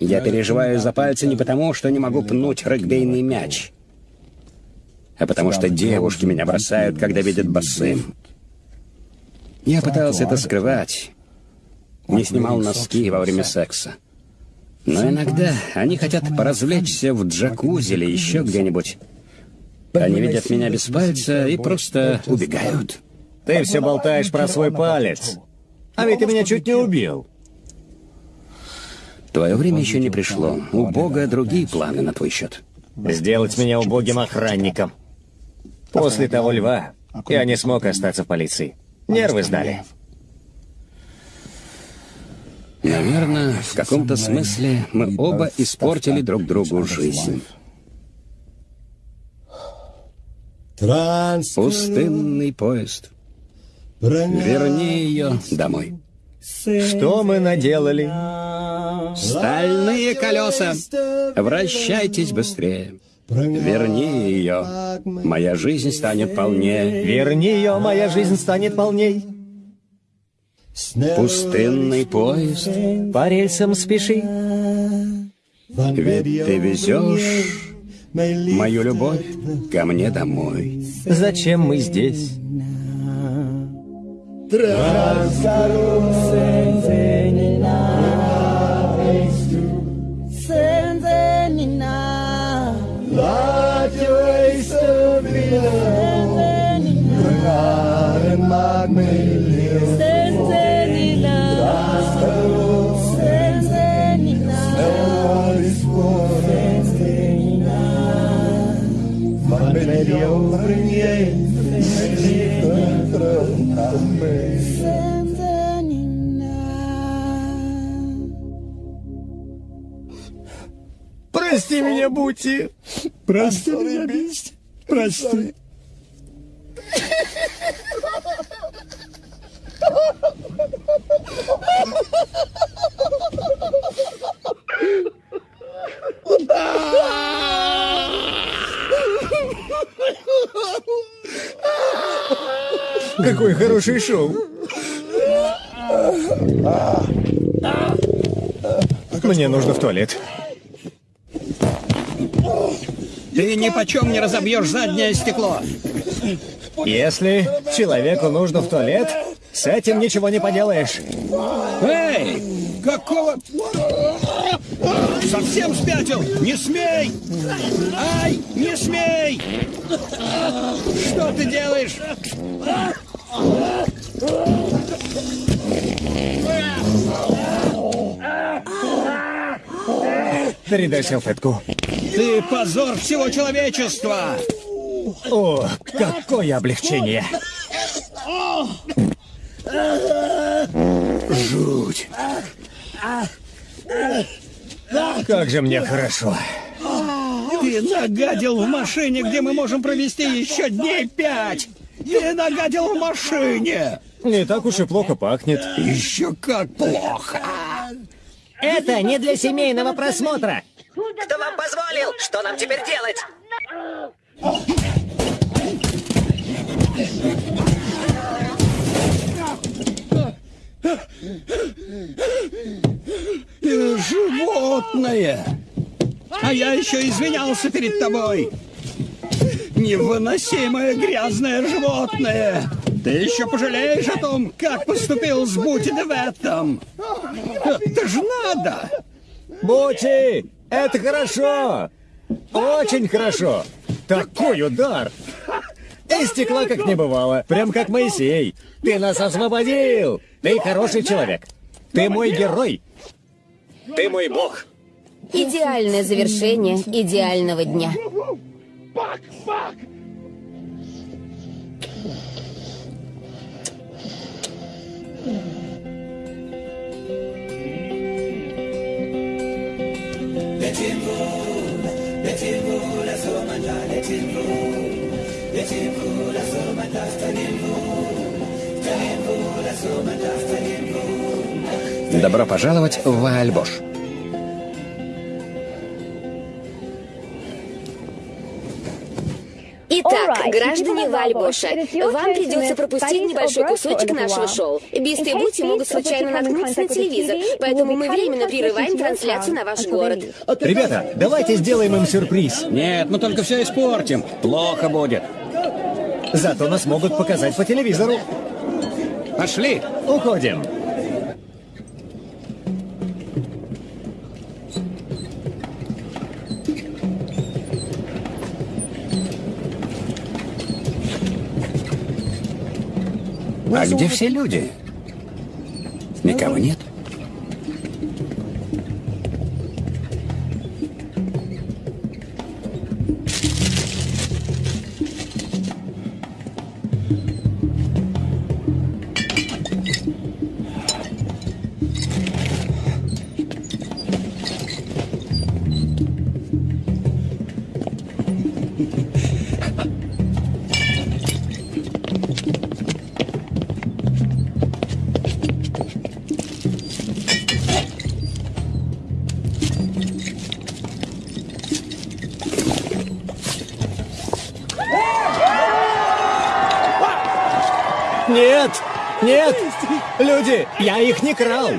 Speaker 1: Я переживаю за пальцы не потому, что не могу пнуть регбейный мяч, а потому что девушки меня бросают, когда видят босым. Я пытался это скрывать, не снимал носки во время секса. Но иногда они хотят поразвлечься в джакузи или еще где-нибудь. Они видят меня без пальца и просто убегают.
Speaker 3: Ты все болтаешь про свой палец. А ведь ты меня чуть не убил.
Speaker 1: Твое время еще не пришло. У Бога другие планы на твой счет.
Speaker 3: Сделать меня убогим охранником. После того льва я не смог остаться в полиции. Нервы сдали.
Speaker 1: Наверное, в каком-то смысле мы оба испортили друг другу жизнь. Пустынный поезд. Верни ее домой.
Speaker 3: Что мы наделали?
Speaker 1: Стальные колеса! Вращайтесь быстрее. Верни ее. Моя жизнь станет полнее.
Speaker 3: Верни ее, моя жизнь станет полней.
Speaker 1: Пустынный поезд.
Speaker 3: По рельсам спеши.
Speaker 1: Ведь ты везешь мою любовь ко мне домой.
Speaker 3: Зачем мы здесь? senzeni na senzeni na laat jou asseblief senzeni na Прости меня, Бути. Прости меня, Бити. Прости. Какое хорошее шоу. Мне нужно в туалет.
Speaker 1: Ты ни почем не разобьешь заднее стекло.
Speaker 3: Если человеку нужно в туалет, с этим ничего не поделаешь.
Speaker 1: Эй! Какого... Совсем спятил? Не смей! Ай! Не смей! Что ты делаешь?
Speaker 3: Передай салфетку.
Speaker 1: Ты позор всего человечества!
Speaker 3: О, какое облегчение! Жуть! Как же мне хорошо.
Speaker 1: Ты нагадил в машине, где мы можем провести еще дней пять! Ты нагадил в машине!
Speaker 3: Не так уж и плохо пахнет.
Speaker 1: Еще как плохо!
Speaker 9: Это не для семейного просмотра.
Speaker 10: Кто вам позволил? Что нам теперь делать?
Speaker 1: Ты животное! А я еще извинялся перед тобой! Невыносимое грязное животное! Ты еще пожалеешь о том, как поступил с Бути в этом! Это же надо!
Speaker 3: Бути, это хорошо! Очень хорошо! Такой удар! И стекла как не бывало, прям как Моисей. Ты нас освободил! Ты хороший человек. Ты мой герой. Ты мой бог.
Speaker 5: Идеальное завершение идеального дня.
Speaker 1: Добро пожаловать в Ваальбош.
Speaker 5: Итак, граждане Вальбоша, вам придется пропустить небольшой кусочек нашего шоу. Бисты и Бути могут случайно наткнуться на телевизор, поэтому мы временно прерываем трансляцию на ваш город.
Speaker 3: Ребята, давайте сделаем им сюрприз.
Speaker 1: Нет, мы только все испортим. Плохо будет.
Speaker 3: Зато нас могут показать по телевизору.
Speaker 1: Пошли.
Speaker 3: Уходим.
Speaker 1: А где все люди? Никого нет.
Speaker 3: Люди, я их не крал!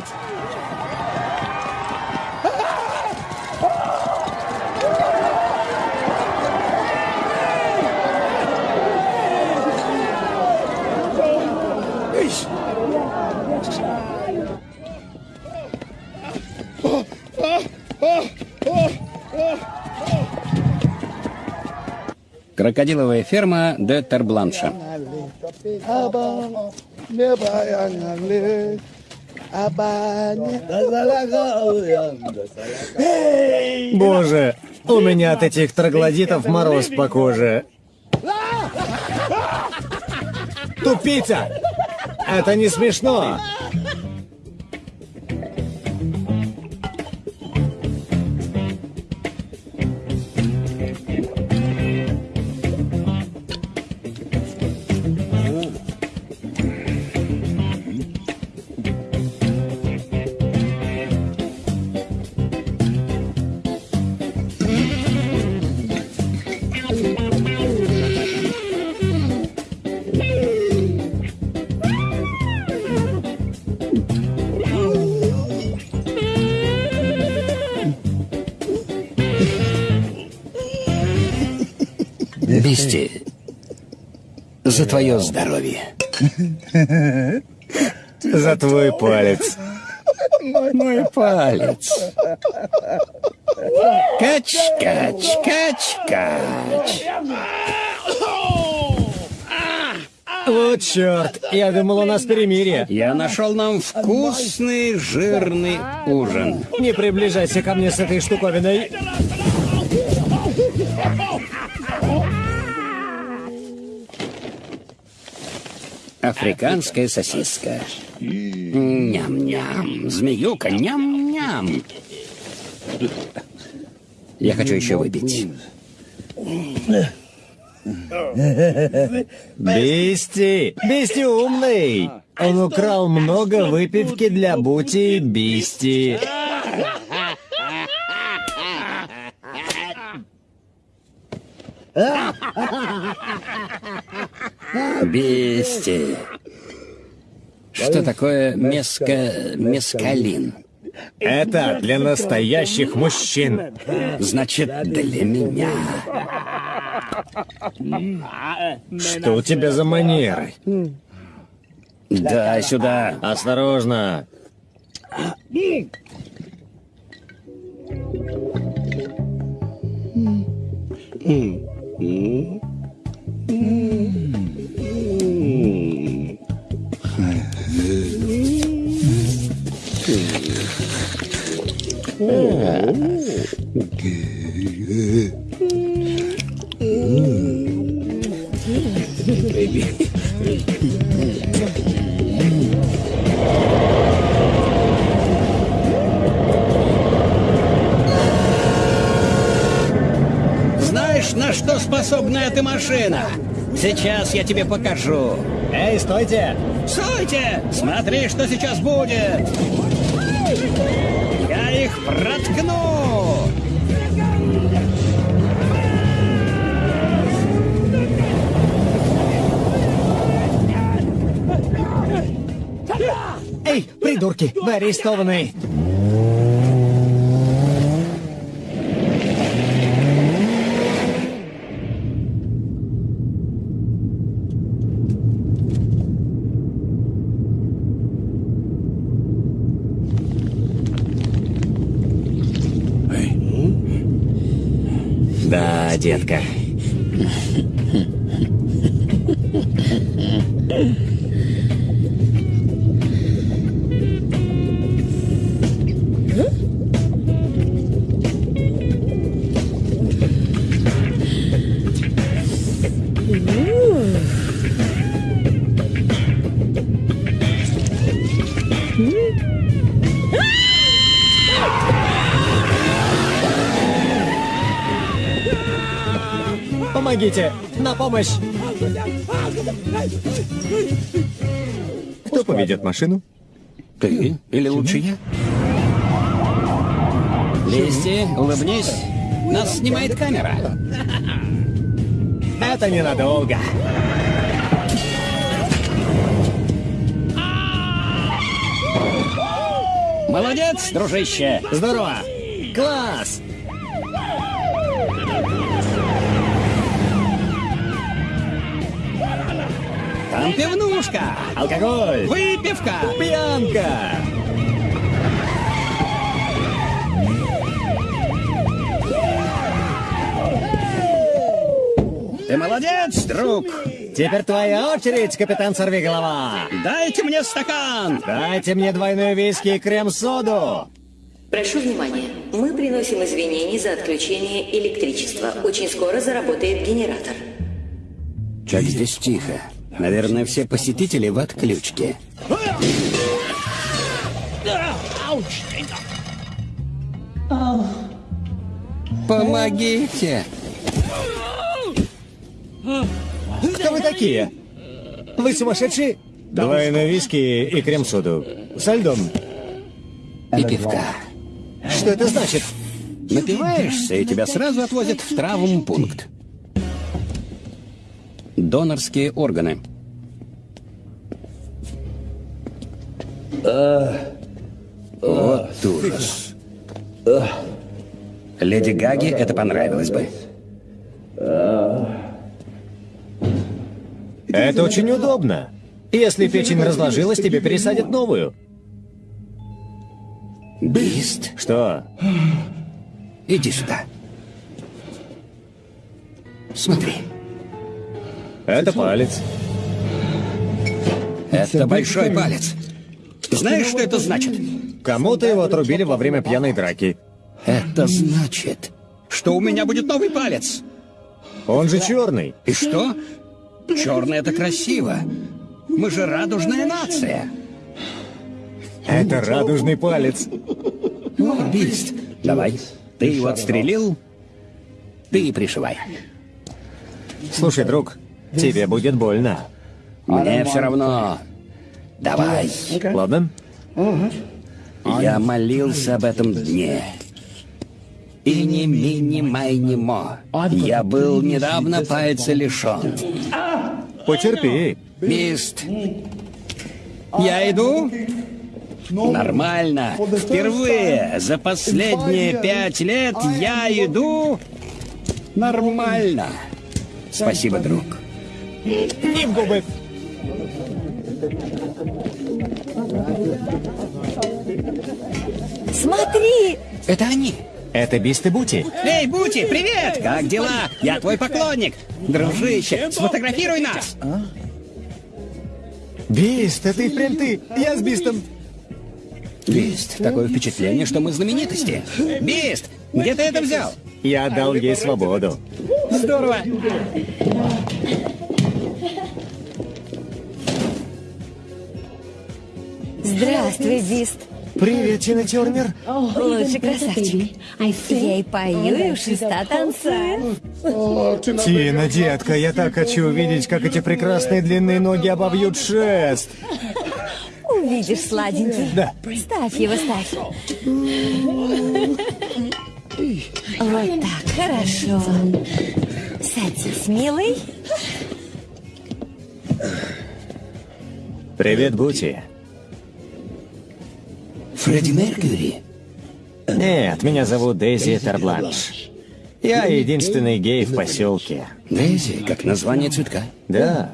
Speaker 1: Крокодиловая ферма де Тербланша.
Speaker 3: Боже, у меня от этих троглодитов мороз по коже. Тупица! Это не смешно!
Speaker 1: Твое здоровье.
Speaker 3: За твой палец.
Speaker 1: Мой палец. Кач, кач, кач, кач.
Speaker 3: Вот черт, я думал, у нас перемирие.
Speaker 1: Я нашел нам вкусный жирный ужин.
Speaker 3: Не приближайся ко мне с этой штуковиной.
Speaker 1: Африканская сосиска. Ням-ням. Змеюка, ням-ням. Я хочу еще выпить.
Speaker 3: Бисти! Бисти умный! Он украл много выпивки для Бути и Бисти.
Speaker 1: Бести. Что такое меска... мескалин?
Speaker 3: Это для настоящих мужчин.
Speaker 1: Значит, для меня.
Speaker 3: Что у тебя за манеры?
Speaker 1: Дай сюда.
Speaker 3: Осторожно.
Speaker 1: Знаешь, на что способна эта машина? Сейчас я тебе покажу.
Speaker 3: Эй, стойте!
Speaker 1: Стойте! Смотри, что сейчас будет! Проткну!
Speaker 3: Эй, придурки, вы арестованы!
Speaker 1: Да, детка.
Speaker 3: Помогите! На помощь! Кто поведет машину?
Speaker 1: Ты? Или лучше я? Листи, улыбнись. Нас снимает камера.
Speaker 3: Это ненадолго.
Speaker 1: Молодец, дружище!
Speaker 3: Здорово! Класс!
Speaker 1: Пивнушка!
Speaker 3: Алкоголь!
Speaker 1: Выпивка!
Speaker 3: Пьянка!
Speaker 1: Ты молодец, друг!
Speaker 3: Теперь твоя очередь, капитан Сорвиголова!
Speaker 1: Дайте мне стакан!
Speaker 3: Дайте мне двойной виски и крем-соду!
Speaker 11: Прошу внимания. Мы приносим извинения за отключение электричества. Очень скоро заработает генератор.
Speaker 1: Как здесь тихо. Наверное, все посетители в отключке. Помогите!
Speaker 3: Кто вы такие? Вы сумасшедшие? Двойной виски и крем-соду. Со льдом.
Speaker 1: И пивка.
Speaker 3: Что это значит?
Speaker 1: Напиваешься, и тебя сразу отвозят в травмпункт. Донорские органы. Вот ужас. Леди Гаге это понравилось бы.
Speaker 3: Это очень удобно. Если печень разложилась, тебе пересадят новую.
Speaker 1: Бист,
Speaker 3: Что?
Speaker 1: иди сюда. Смотри,
Speaker 3: Это палец.
Speaker 1: это большой палец. Знаешь, что это значит?
Speaker 3: Кому-то его отрубили во время пьяной драки.
Speaker 1: Это значит, что у меня будет новый палец.
Speaker 3: Он же черный.
Speaker 1: И что? Черный это красиво. Мы же радужная нация.
Speaker 3: Это радужный палец.
Speaker 1: Бист, давай. Ты его отстрелил, ты и пришивай.
Speaker 3: Слушай, друг, тебе будет больно.
Speaker 1: Мне все равно. Давай.
Speaker 3: Ладно?
Speaker 1: Я молился об этом дне. И не мини майни мо. Я был недавно пальца лишен.
Speaker 3: Потерпи.
Speaker 1: Бист. Я иду? Нормально. Впервые за последние пять лет я иду нормально. Спасибо, друг.
Speaker 3: В губы.
Speaker 5: Смотри!
Speaker 1: Это они.
Speaker 3: Это Бист и Бути.
Speaker 1: Эй, Бути, привет! Как дела? Я твой поклонник. Дружище, сфотографируй нас.
Speaker 3: Бист, это и впрямь ты. Я с Бистом.
Speaker 1: Бист, такое впечатление, что мы знаменитости. Бист, где ты это взял?
Speaker 3: Я дал ей свободу.
Speaker 1: Здорово.
Speaker 5: Здравствуй, Бист.
Speaker 3: Привет, Тина Тернер.
Speaker 5: Лучший красавчик. Я и пою, и у шеста танцую.
Speaker 3: Тина, детка, я так хочу увидеть, как эти прекрасные длинные ноги обовьют шест.
Speaker 5: Увидишь, сладенький.
Speaker 3: Да.
Speaker 5: Ставь его, ставь. Вот так, хорошо. Садись, милый.
Speaker 3: Привет, Бути.
Speaker 1: Фредди Меркьюри.
Speaker 3: Нет, меня зовут Дейзи Тербланш. Я единственный гей в поселке.
Speaker 1: Дейзи, как название цветка.
Speaker 3: Да,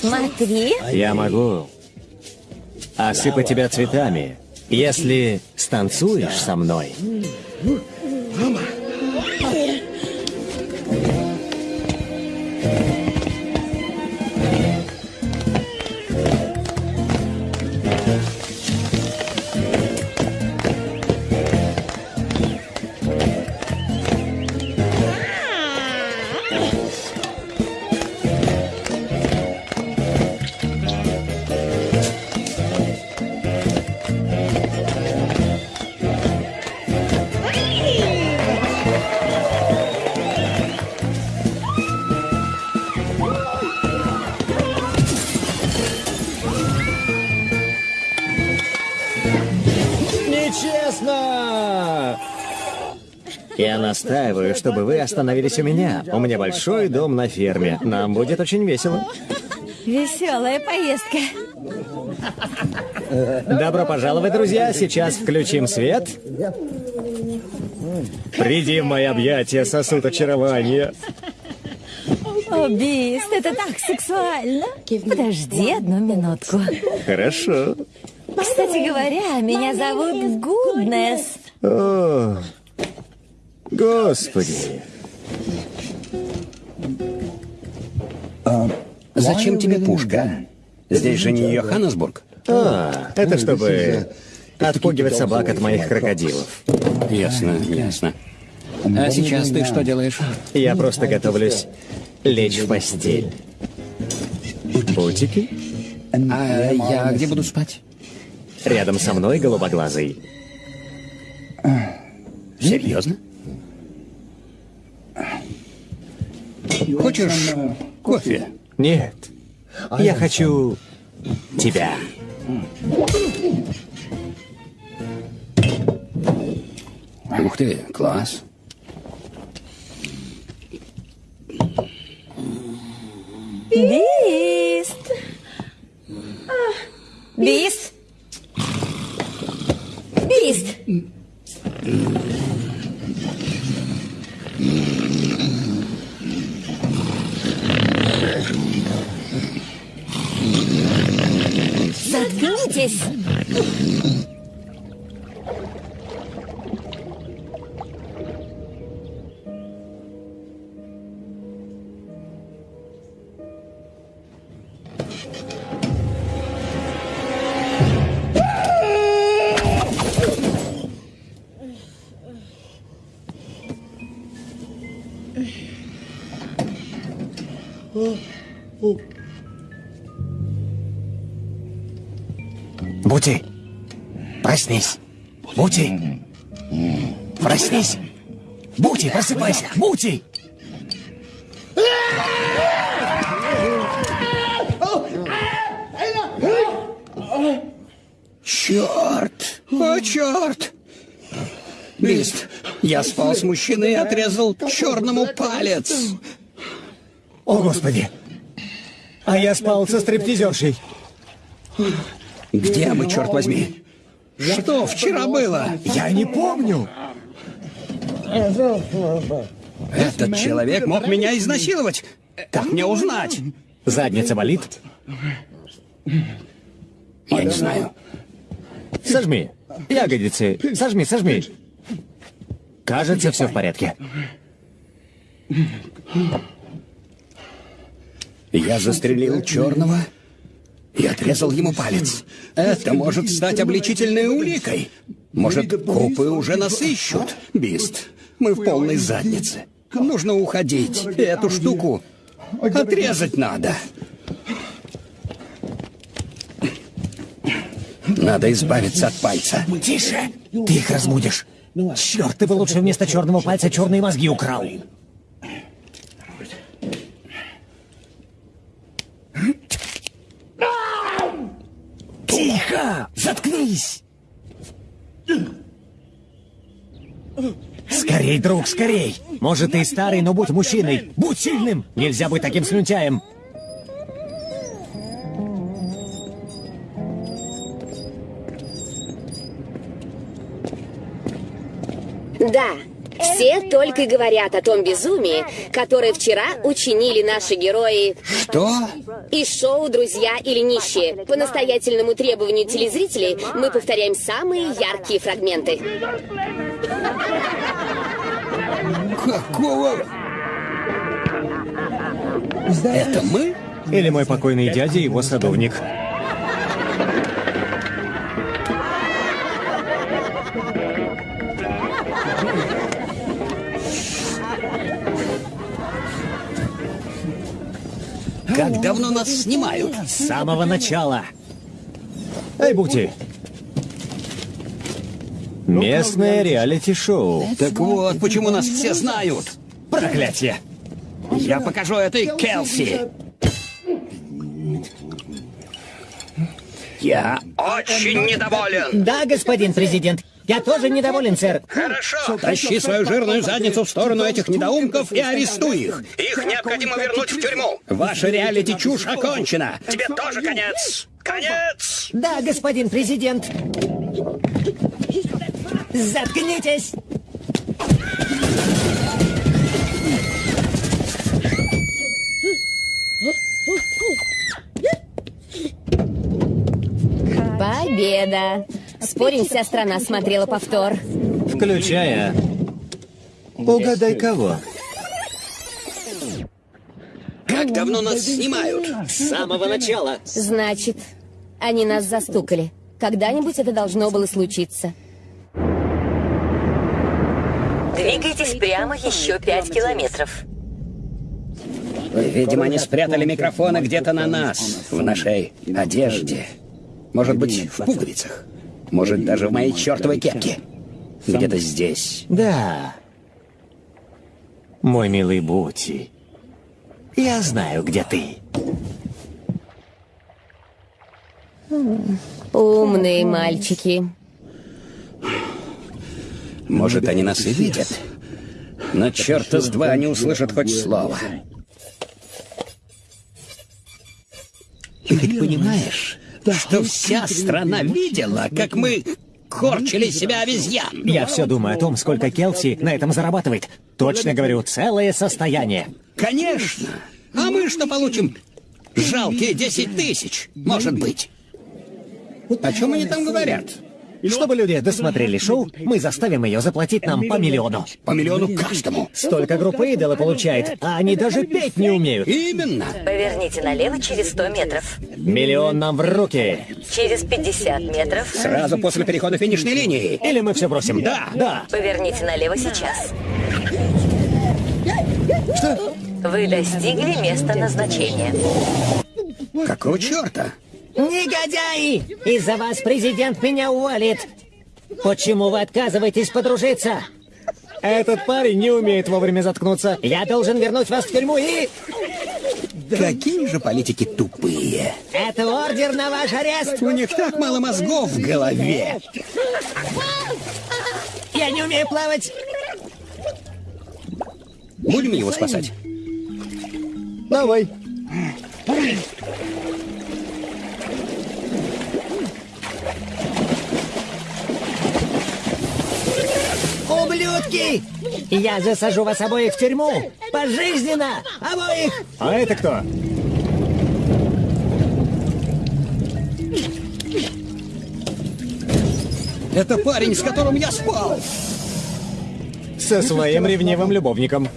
Speaker 5: Смотри.
Speaker 3: я могу осыпать тебя цветами, если станцуешь со мной. Нечестно! Настаиваю, чтобы вы остановились у меня. У меня большой дом на ферме. Нам будет очень весело.
Speaker 5: Веселая поездка.
Speaker 3: Добро пожаловать, друзья. Сейчас включим свет. Приди в мои объятия, сосуд очарования.
Speaker 6: О, Бист, это так сексуально. Подожди одну минутку.
Speaker 3: Хорошо.
Speaker 6: Кстати говоря, меня зовут Гуднес.
Speaker 3: О, господи.
Speaker 1: Зачем тебе пушка? Здесь же не Йоханнесбург.
Speaker 3: А, это чтобы отпугивать собак от моих крокодилов.
Speaker 1: Ясно, ясно. А сейчас ты что делаешь?
Speaker 3: Я просто готовлюсь лечь в постель. Путики?
Speaker 1: А я где буду спать?
Speaker 3: Рядом со мной голубоглазый.
Speaker 1: Серьезно? Хочешь кофе?
Speaker 3: Нет. Я хочу тебя.
Speaker 1: Ух ты, класс.
Speaker 6: Бист. Бист. Бист. Заткнитесь.
Speaker 3: Проснись. Бути, проснись. Бути, просыпайся. Бути!
Speaker 1: Черт! О, черт! Бист, я спал с мужчиной и отрезал черному палец.
Speaker 3: О, Господи! А я спал со стриптизершей.
Speaker 1: Где мы, черт возьми? Что вчера было?
Speaker 3: Я не помню.
Speaker 1: Этот человек мог меня изнасиловать. Как мне узнать?
Speaker 3: Задница болит?
Speaker 1: Я не знаю.
Speaker 3: Сожми. Ягодицы. Сожми, сожми. Кажется, все в порядке.
Speaker 1: Я застрелил черного и отрезал ему палец. Это может стать обличительной уликой. Может, копы уже нас ищут. Бист, мы в полной заднице. Нужно уходить. Эту штуку отрезать надо. Надо избавиться от пальца.
Speaker 3: Тише! Ты их разбудишь. Черт, ты бы лучше вместо черного пальца черные мозги украл. Тихо! Заткнись! Скорей, друг, скорей! Может, ты старый, но будь мужчиной! Будь сильным! Нельзя быть таким слюнтяем!
Speaker 5: Да, все только и говорят о том безумии, которое вчера учинили наши герои
Speaker 1: Что?
Speaker 5: из шоу «Друзья или нищие». По настоятельному требованию телезрителей мы повторяем самые яркие фрагменты.
Speaker 1: Какого? Это мы?
Speaker 3: Или мой покойный дядя и его садовник.
Speaker 1: Как давно нас снимают?
Speaker 3: С самого начала. Эй, Бути! Местное реалити-шоу.
Speaker 1: Так вот, почему нас все знают.
Speaker 3: Проклятие!
Speaker 1: Я покажу этой Келси.
Speaker 2: Я очень недоволен.
Speaker 9: Да, господин президент. Я тоже недоволен, сэр.
Speaker 2: Хорошо.
Speaker 1: Тащи свою жирную задницу в сторону этих недоумков и арестуй их.
Speaker 2: Их необходимо вернуть в тюрьму.
Speaker 1: Ваша реалити-чушь окончена.
Speaker 2: Тебе тоже конец. Конец!
Speaker 9: Да, господин президент. Заткнитесь!
Speaker 5: Победа! Спорим, вся страна смотрела повтор.
Speaker 3: Включая... Угадай кого.
Speaker 1: Как давно нас снимают?
Speaker 10: С самого начала.
Speaker 5: Значит, они нас застукали. Когда-нибудь это должно было случиться.
Speaker 11: Двигайтесь прямо еще пять километров.
Speaker 1: Видимо, они спрятали микрофоны где-то на нас, в нашей одежде. Может быть, в пуговицах. Может, даже в моей чертовой кепке. Где-то здесь.
Speaker 3: Да. Мой милый Бути. Я знаю, где ты.
Speaker 5: Умные мальчики.
Speaker 1: Может, они нас и видят. Но черта с два они услышат хоть слово. Ты ведь понимаешь, что вся страна видела, как мы корчили себя обезьян?
Speaker 3: Я все думаю о том, сколько Келси на этом зарабатывает. Точно говорю, целое состояние.
Speaker 1: Конечно. А мы что получим? Жалкие 10 тысяч, может быть. О чем они там говорят?
Speaker 3: Чтобы люди досмотрели шоу, мы заставим ее заплатить нам по миллиону.
Speaker 1: По миллиону каждому.
Speaker 3: Столько группы идола получает, а они даже петь не умеют.
Speaker 1: Именно.
Speaker 11: Поверните налево через 100 метров.
Speaker 3: Миллион нам в руки.
Speaker 11: Через 50 метров.
Speaker 1: Сразу после перехода финишной линии.
Speaker 3: Или мы все бросим?
Speaker 1: Да.
Speaker 3: Да.
Speaker 11: Поверните налево сейчас. Что? Вы достигли места назначения.
Speaker 1: Какого черта?
Speaker 9: Негодяи! Из-за вас президент меня уволит. Почему вы отказываетесь подружиться?
Speaker 3: Этот парень не умеет вовремя заткнуться.
Speaker 9: Я должен вернуть вас в тюрьму и...
Speaker 1: Какие же политики тупые.
Speaker 9: Это ордер на ваш арест.
Speaker 1: У них так мало мозгов в голове.
Speaker 9: Я не умею плавать.
Speaker 1: Будем его спасать?
Speaker 3: Давай.
Speaker 9: Ублюдки! Я засажу вас обоих в тюрьму! Пожизненно! Обоих!
Speaker 3: А это кто?
Speaker 1: Это парень, с которым я спал.
Speaker 3: Со своим ревнивым любовником.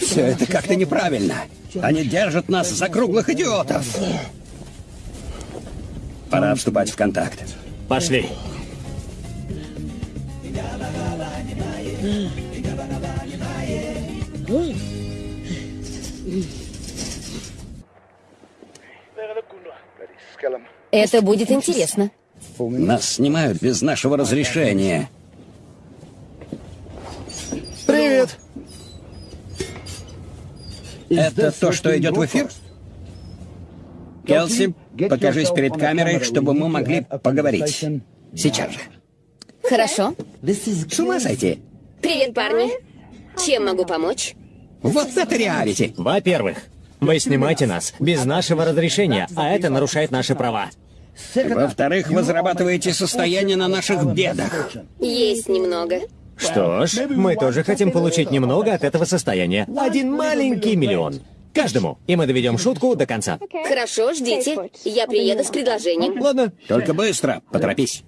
Speaker 1: Все это как-то неправильно. Они держат нас за круглых идиотов. Пора вступать в контакт.
Speaker 3: Пошли.
Speaker 5: Это будет интересно.
Speaker 1: Нас снимают без нашего разрешения.
Speaker 3: Привет.
Speaker 1: Это то, что идет в эфир? Келси, покажись перед камерой, чтобы мы могли поговорить. Сейчас же.
Speaker 5: Хорошо.
Speaker 1: С ума сойти.
Speaker 5: Привет, парни. Чем могу помочь?
Speaker 1: Вот это реалити.
Speaker 3: Во-первых, вы снимаете нас без нашего разрешения, а это нарушает наши права.
Speaker 1: Во-вторых, вы зарабатываете состояние на наших бедах.
Speaker 5: Есть немного.
Speaker 3: Что ж, мы тоже хотим получить немного от этого состояния. Один маленький миллион. Каждому. И мы доведем шутку до конца.
Speaker 5: Хорошо, ждите. Я приеду с предложением.
Speaker 3: Ладно.
Speaker 1: Только быстро, поторопись.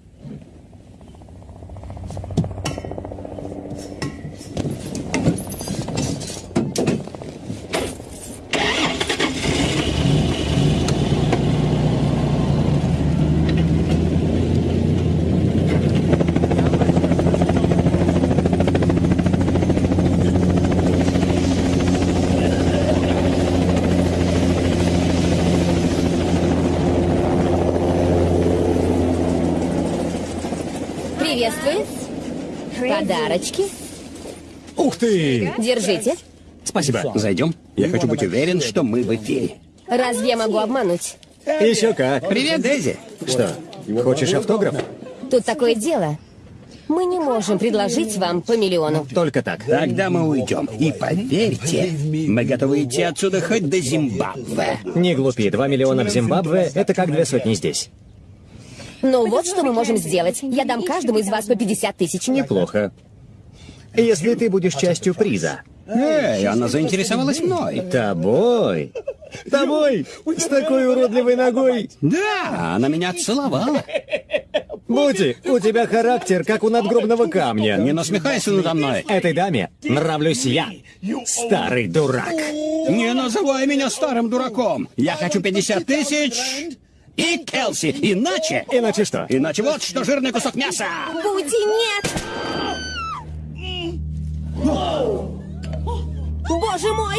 Speaker 5: Приветствую. Подарочки.
Speaker 3: Ух ты!
Speaker 5: Держите.
Speaker 3: Спасибо.
Speaker 1: Зайдем? Я хочу быть уверен, что мы в эфире.
Speaker 5: Разве я могу обмануть?
Speaker 3: Еще как.
Speaker 1: Привет, Дейзи.
Speaker 3: Что, хочешь автограф?
Speaker 5: Тут такое дело. Мы не можем предложить вам по миллиону.
Speaker 3: Только так.
Speaker 1: Тогда мы уйдем. И поверьте, мы готовы идти отсюда хоть до Зимбабве.
Speaker 3: Не глупи, два миллиона в Зимбабве — это как две сотни здесь.
Speaker 5: Ну вот что мы можем сделать. Я дам каждому из вас по 50 тысяч.
Speaker 3: Неплохо. Если ты будешь частью приза.
Speaker 1: Эй, она заинтересовалась мной.
Speaker 3: Тобой? Тобой? С такой уродливой ногой?
Speaker 1: Да, она меня целовала.
Speaker 3: Бути, у тебя характер, как у надгробного камня.
Speaker 1: Не насмехайся надо мной.
Speaker 3: Этой даме нравлюсь я, старый дурак.
Speaker 1: Не называй меня старым дураком. Я хочу 50 тысяч и Келси. Иначе...
Speaker 3: Иначе что?
Speaker 1: Иначе вот что жирный кусок мяса.
Speaker 5: Бути, нет! Боже мой!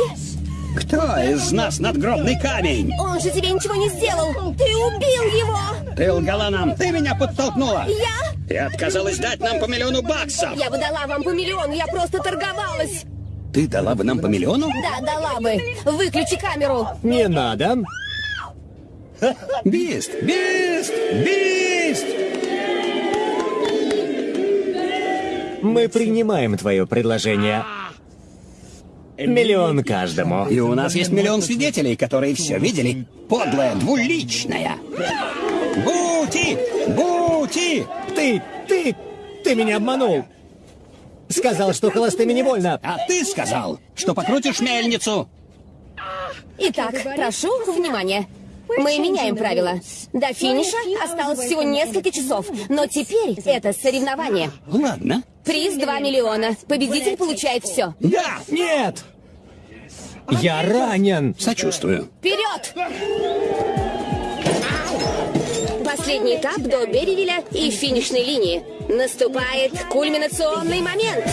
Speaker 1: Кто из нас надгробный камень?
Speaker 5: Он же тебе ничего не сделал! Ты убил его!
Speaker 1: Ты лгала нам, ты меня подтолкнула.
Speaker 5: Я?
Speaker 1: Ты отказалась дать нам по миллиону баксов.
Speaker 5: Я бы дала вам по миллиону, я просто торговалась!
Speaker 1: Ты дала бы нам по миллиону?
Speaker 5: Да, дала бы! Выключи камеру!
Speaker 3: Не надо.
Speaker 1: Бист! Бист! Бист!
Speaker 3: Мы принимаем твое предложение. Миллион каждому.
Speaker 1: И у нас есть миллион свидетелей, которые все видели. Подлая, двуличная. Бути! Бути!
Speaker 3: Ты, ты, ты меня обманул. Сказал, что холостыми не больно.
Speaker 1: А ты сказал, что покрутишь мельницу.
Speaker 5: Итак, прошу внимания. Мы меняем правила. До финиша осталось всего несколько часов, но теперь это соревнование.
Speaker 1: Ладно.
Speaker 5: Приз 2 миллиона. Победитель получает все.
Speaker 1: Да!
Speaker 3: Нет! Я ранен.
Speaker 1: Сочувствую.
Speaker 5: Вперед! Последний этап до Берривиля и финишной линии. Наступает кульминационный момент.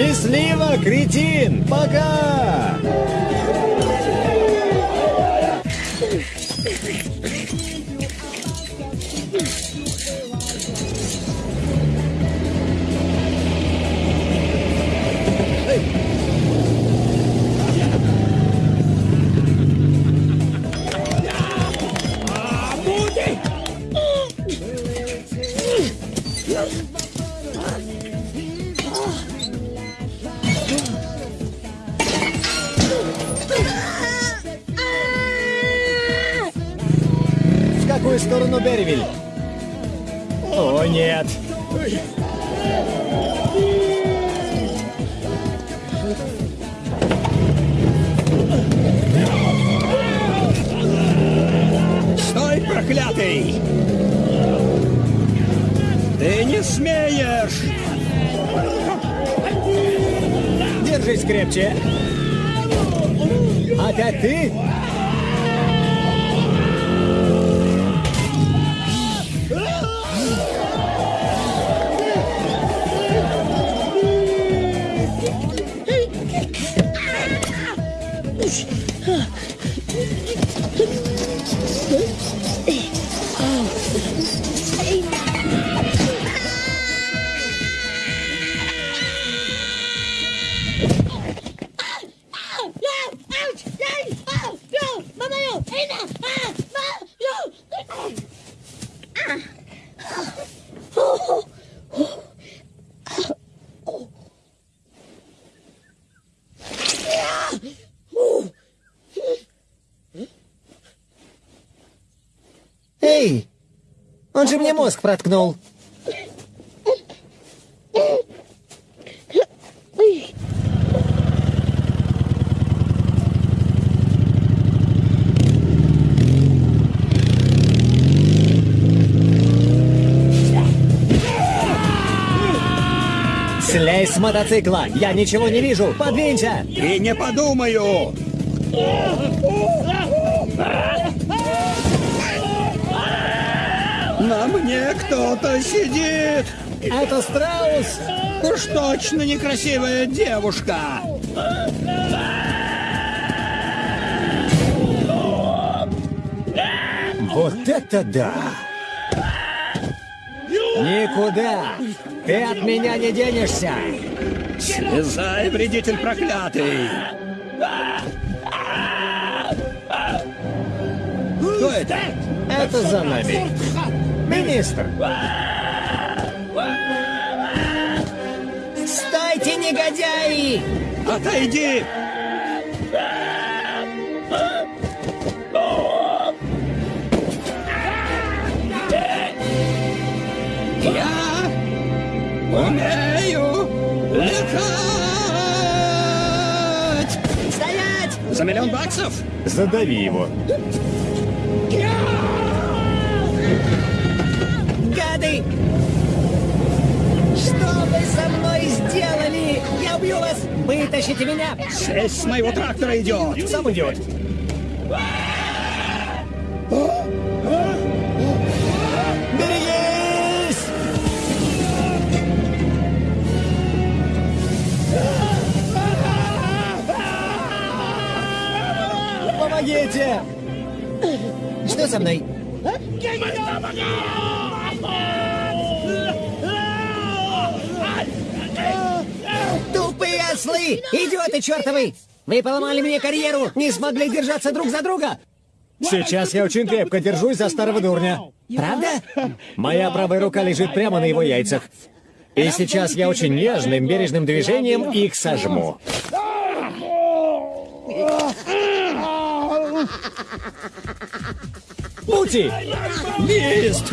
Speaker 3: Счастливо, кретин! Пока! Какую сторону Берривиль? О, нет.
Speaker 1: Стой, проклятый! Ты не смеешь!
Speaker 3: Держись крепче. Опять ты? Эй! Он же мне мозг проткнул. Мотоцикла! Я ничего не вижу! Подвинься!
Speaker 1: И не подумаю! На мне кто-то сидит!
Speaker 9: Это страус!
Speaker 1: Уж точно некрасивая девушка!
Speaker 3: Вот это да! Никуда! Ты от меня не денешься!
Speaker 1: Слезай, вредитель проклятый! Кто это?
Speaker 3: Это за нами. Министр!
Speaker 9: Стойте, негодяи!
Speaker 1: Отойди! За миллион баксов?
Speaker 3: Задави его.
Speaker 9: Гады! Что вы со мной сделали? Я убью вас! Вытащите меня!
Speaker 1: Шесть с моего трактора идет!
Speaker 3: Сам идет. Помогите!
Speaker 9: Что со мной? Тупые ослы! Идиоты чертовы! Вы поломали мне карьеру! Не смогли держаться друг за друга!
Speaker 3: Сейчас я очень крепко держусь за старого дурня.
Speaker 9: Правда?
Speaker 3: Моя правая рука лежит прямо на его яйцах. И сейчас я очень нежным, бережным движением их сожму. Пути!
Speaker 1: Лист!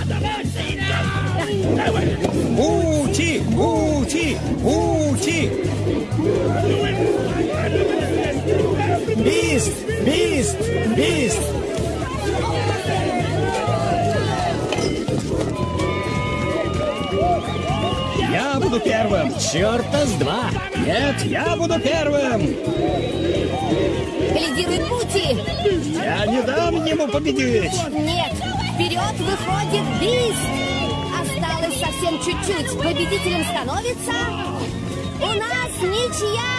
Speaker 1: Ути! Ути! Ути!
Speaker 3: Бист! Бист! Бист!
Speaker 1: Я буду первым!
Speaker 3: Черта с два!
Speaker 1: Нет, я буду первым!
Speaker 5: Лидирует Пути!
Speaker 1: Я не дам ему победить!
Speaker 5: Нет! Вперед выходит Бист! Осталось совсем чуть-чуть. Победителем становится... У нас ничья!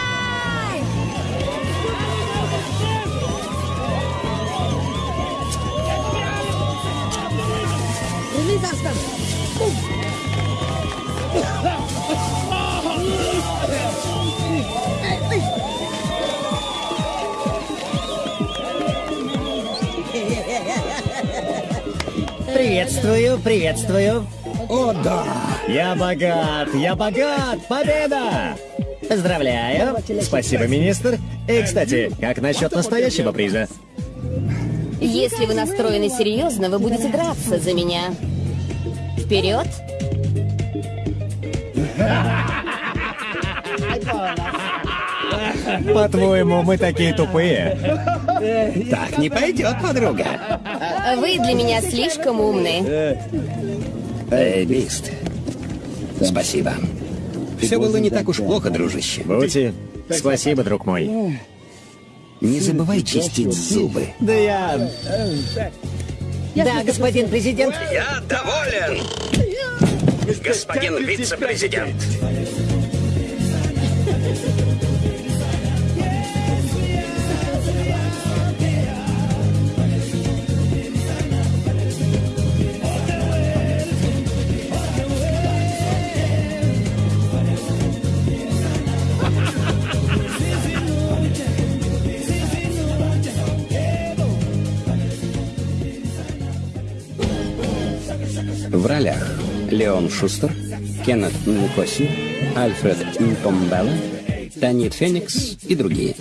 Speaker 9: Приветствую, приветствую.
Speaker 1: О, да!
Speaker 3: Я богат! Я богат! Победа!
Speaker 9: Поздравляю.
Speaker 3: Спасибо, министр. И, кстати, как насчет настоящего приза?
Speaker 5: Если вы настроены серьезно, вы будете драться за меня. Вперед!
Speaker 3: По-твоему, мы такие тупые?
Speaker 1: Так не пойдет, подруга.
Speaker 5: Вы для меня слишком умны.
Speaker 1: Эй, Бист. Спасибо. Все было не так уж плохо, дружище.
Speaker 3: Бути, спасибо, друг мой.
Speaker 1: Не забывай чистить зубы.
Speaker 3: Да я...
Speaker 9: Да, господин президент.
Speaker 2: Я доволен! Господин вице-президент!
Speaker 1: Леон Шустер, Кеннет Нкоси, Альфред Нтомбелла, Танит Феникс и другие.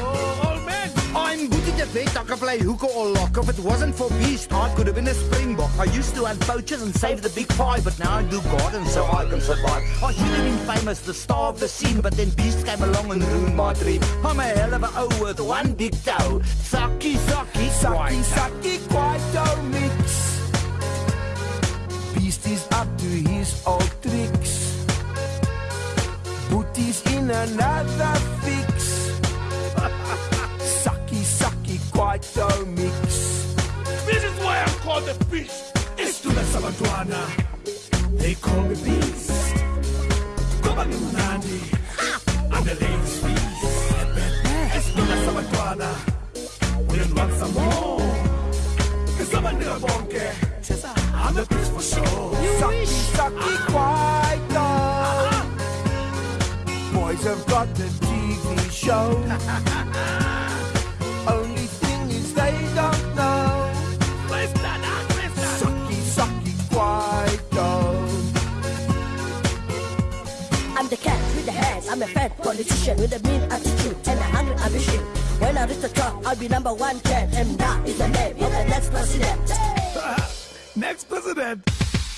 Speaker 12: Oh, old man, I'm Booty the
Speaker 13: bet I could play hooker or lock. If it wasn't for Beast, I could have been a springbok. I used to hunt poachers and save the big five, but now I do garden so I can survive. I should have been famous, the star of the scene, but then Beast came along and ruined my dream. I'm a hell of a O with one big toe. Sucky, sucky,
Speaker 12: Sucky,
Speaker 13: sucky,
Speaker 12: sucky, Quito mix. Beast is up to his old in another fix. sucky, sucky, Quito mix.
Speaker 14: This is why I'm called the beast. It's to the Sabatwana. They call me beast. Come Nandi. I'm the ladies' beast. It's to the Sabatwana. We don't want some more. Cause I'm a nigga bonke. I'm the beast for sure.
Speaker 12: Sucky, sucky, quite Quito. Boys have got the TV show. Only thing is they don't know. Sucky, sucky, Quito.
Speaker 15: I'm the cat with the hands. I'm a fat politician with a mean attitude and a hungry ambition. When I reach the top, I'll be number one cat, and that is the name of the next president.
Speaker 14: Next president.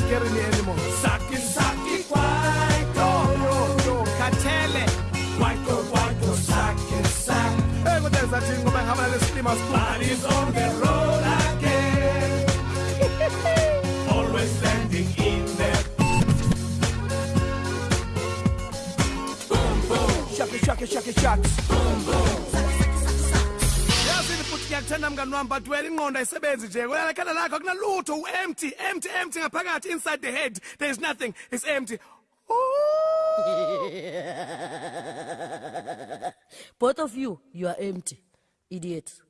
Speaker 12: can't carry me anymore.
Speaker 14: Saki Saki Kwaito.
Speaker 12: Yo, yo, Katele.
Speaker 14: Kwaito, Kwaito, Saki Saki.
Speaker 12: Hey, what is that thing? Go back, have a little steam as
Speaker 14: on the road again. Always standing in there. Boom, boom.
Speaker 12: Shaki, shaki, shaki, shaki.
Speaker 14: yazini futhi ngiyakuthanda mngani wami but wena ingqondo ayisebenzi nje wena ekhanda lakho akunalutho u-empty empty empty ngaphakathi inside the head there is nothing it's empty
Speaker 15: Both of you, you are empty. Idiots.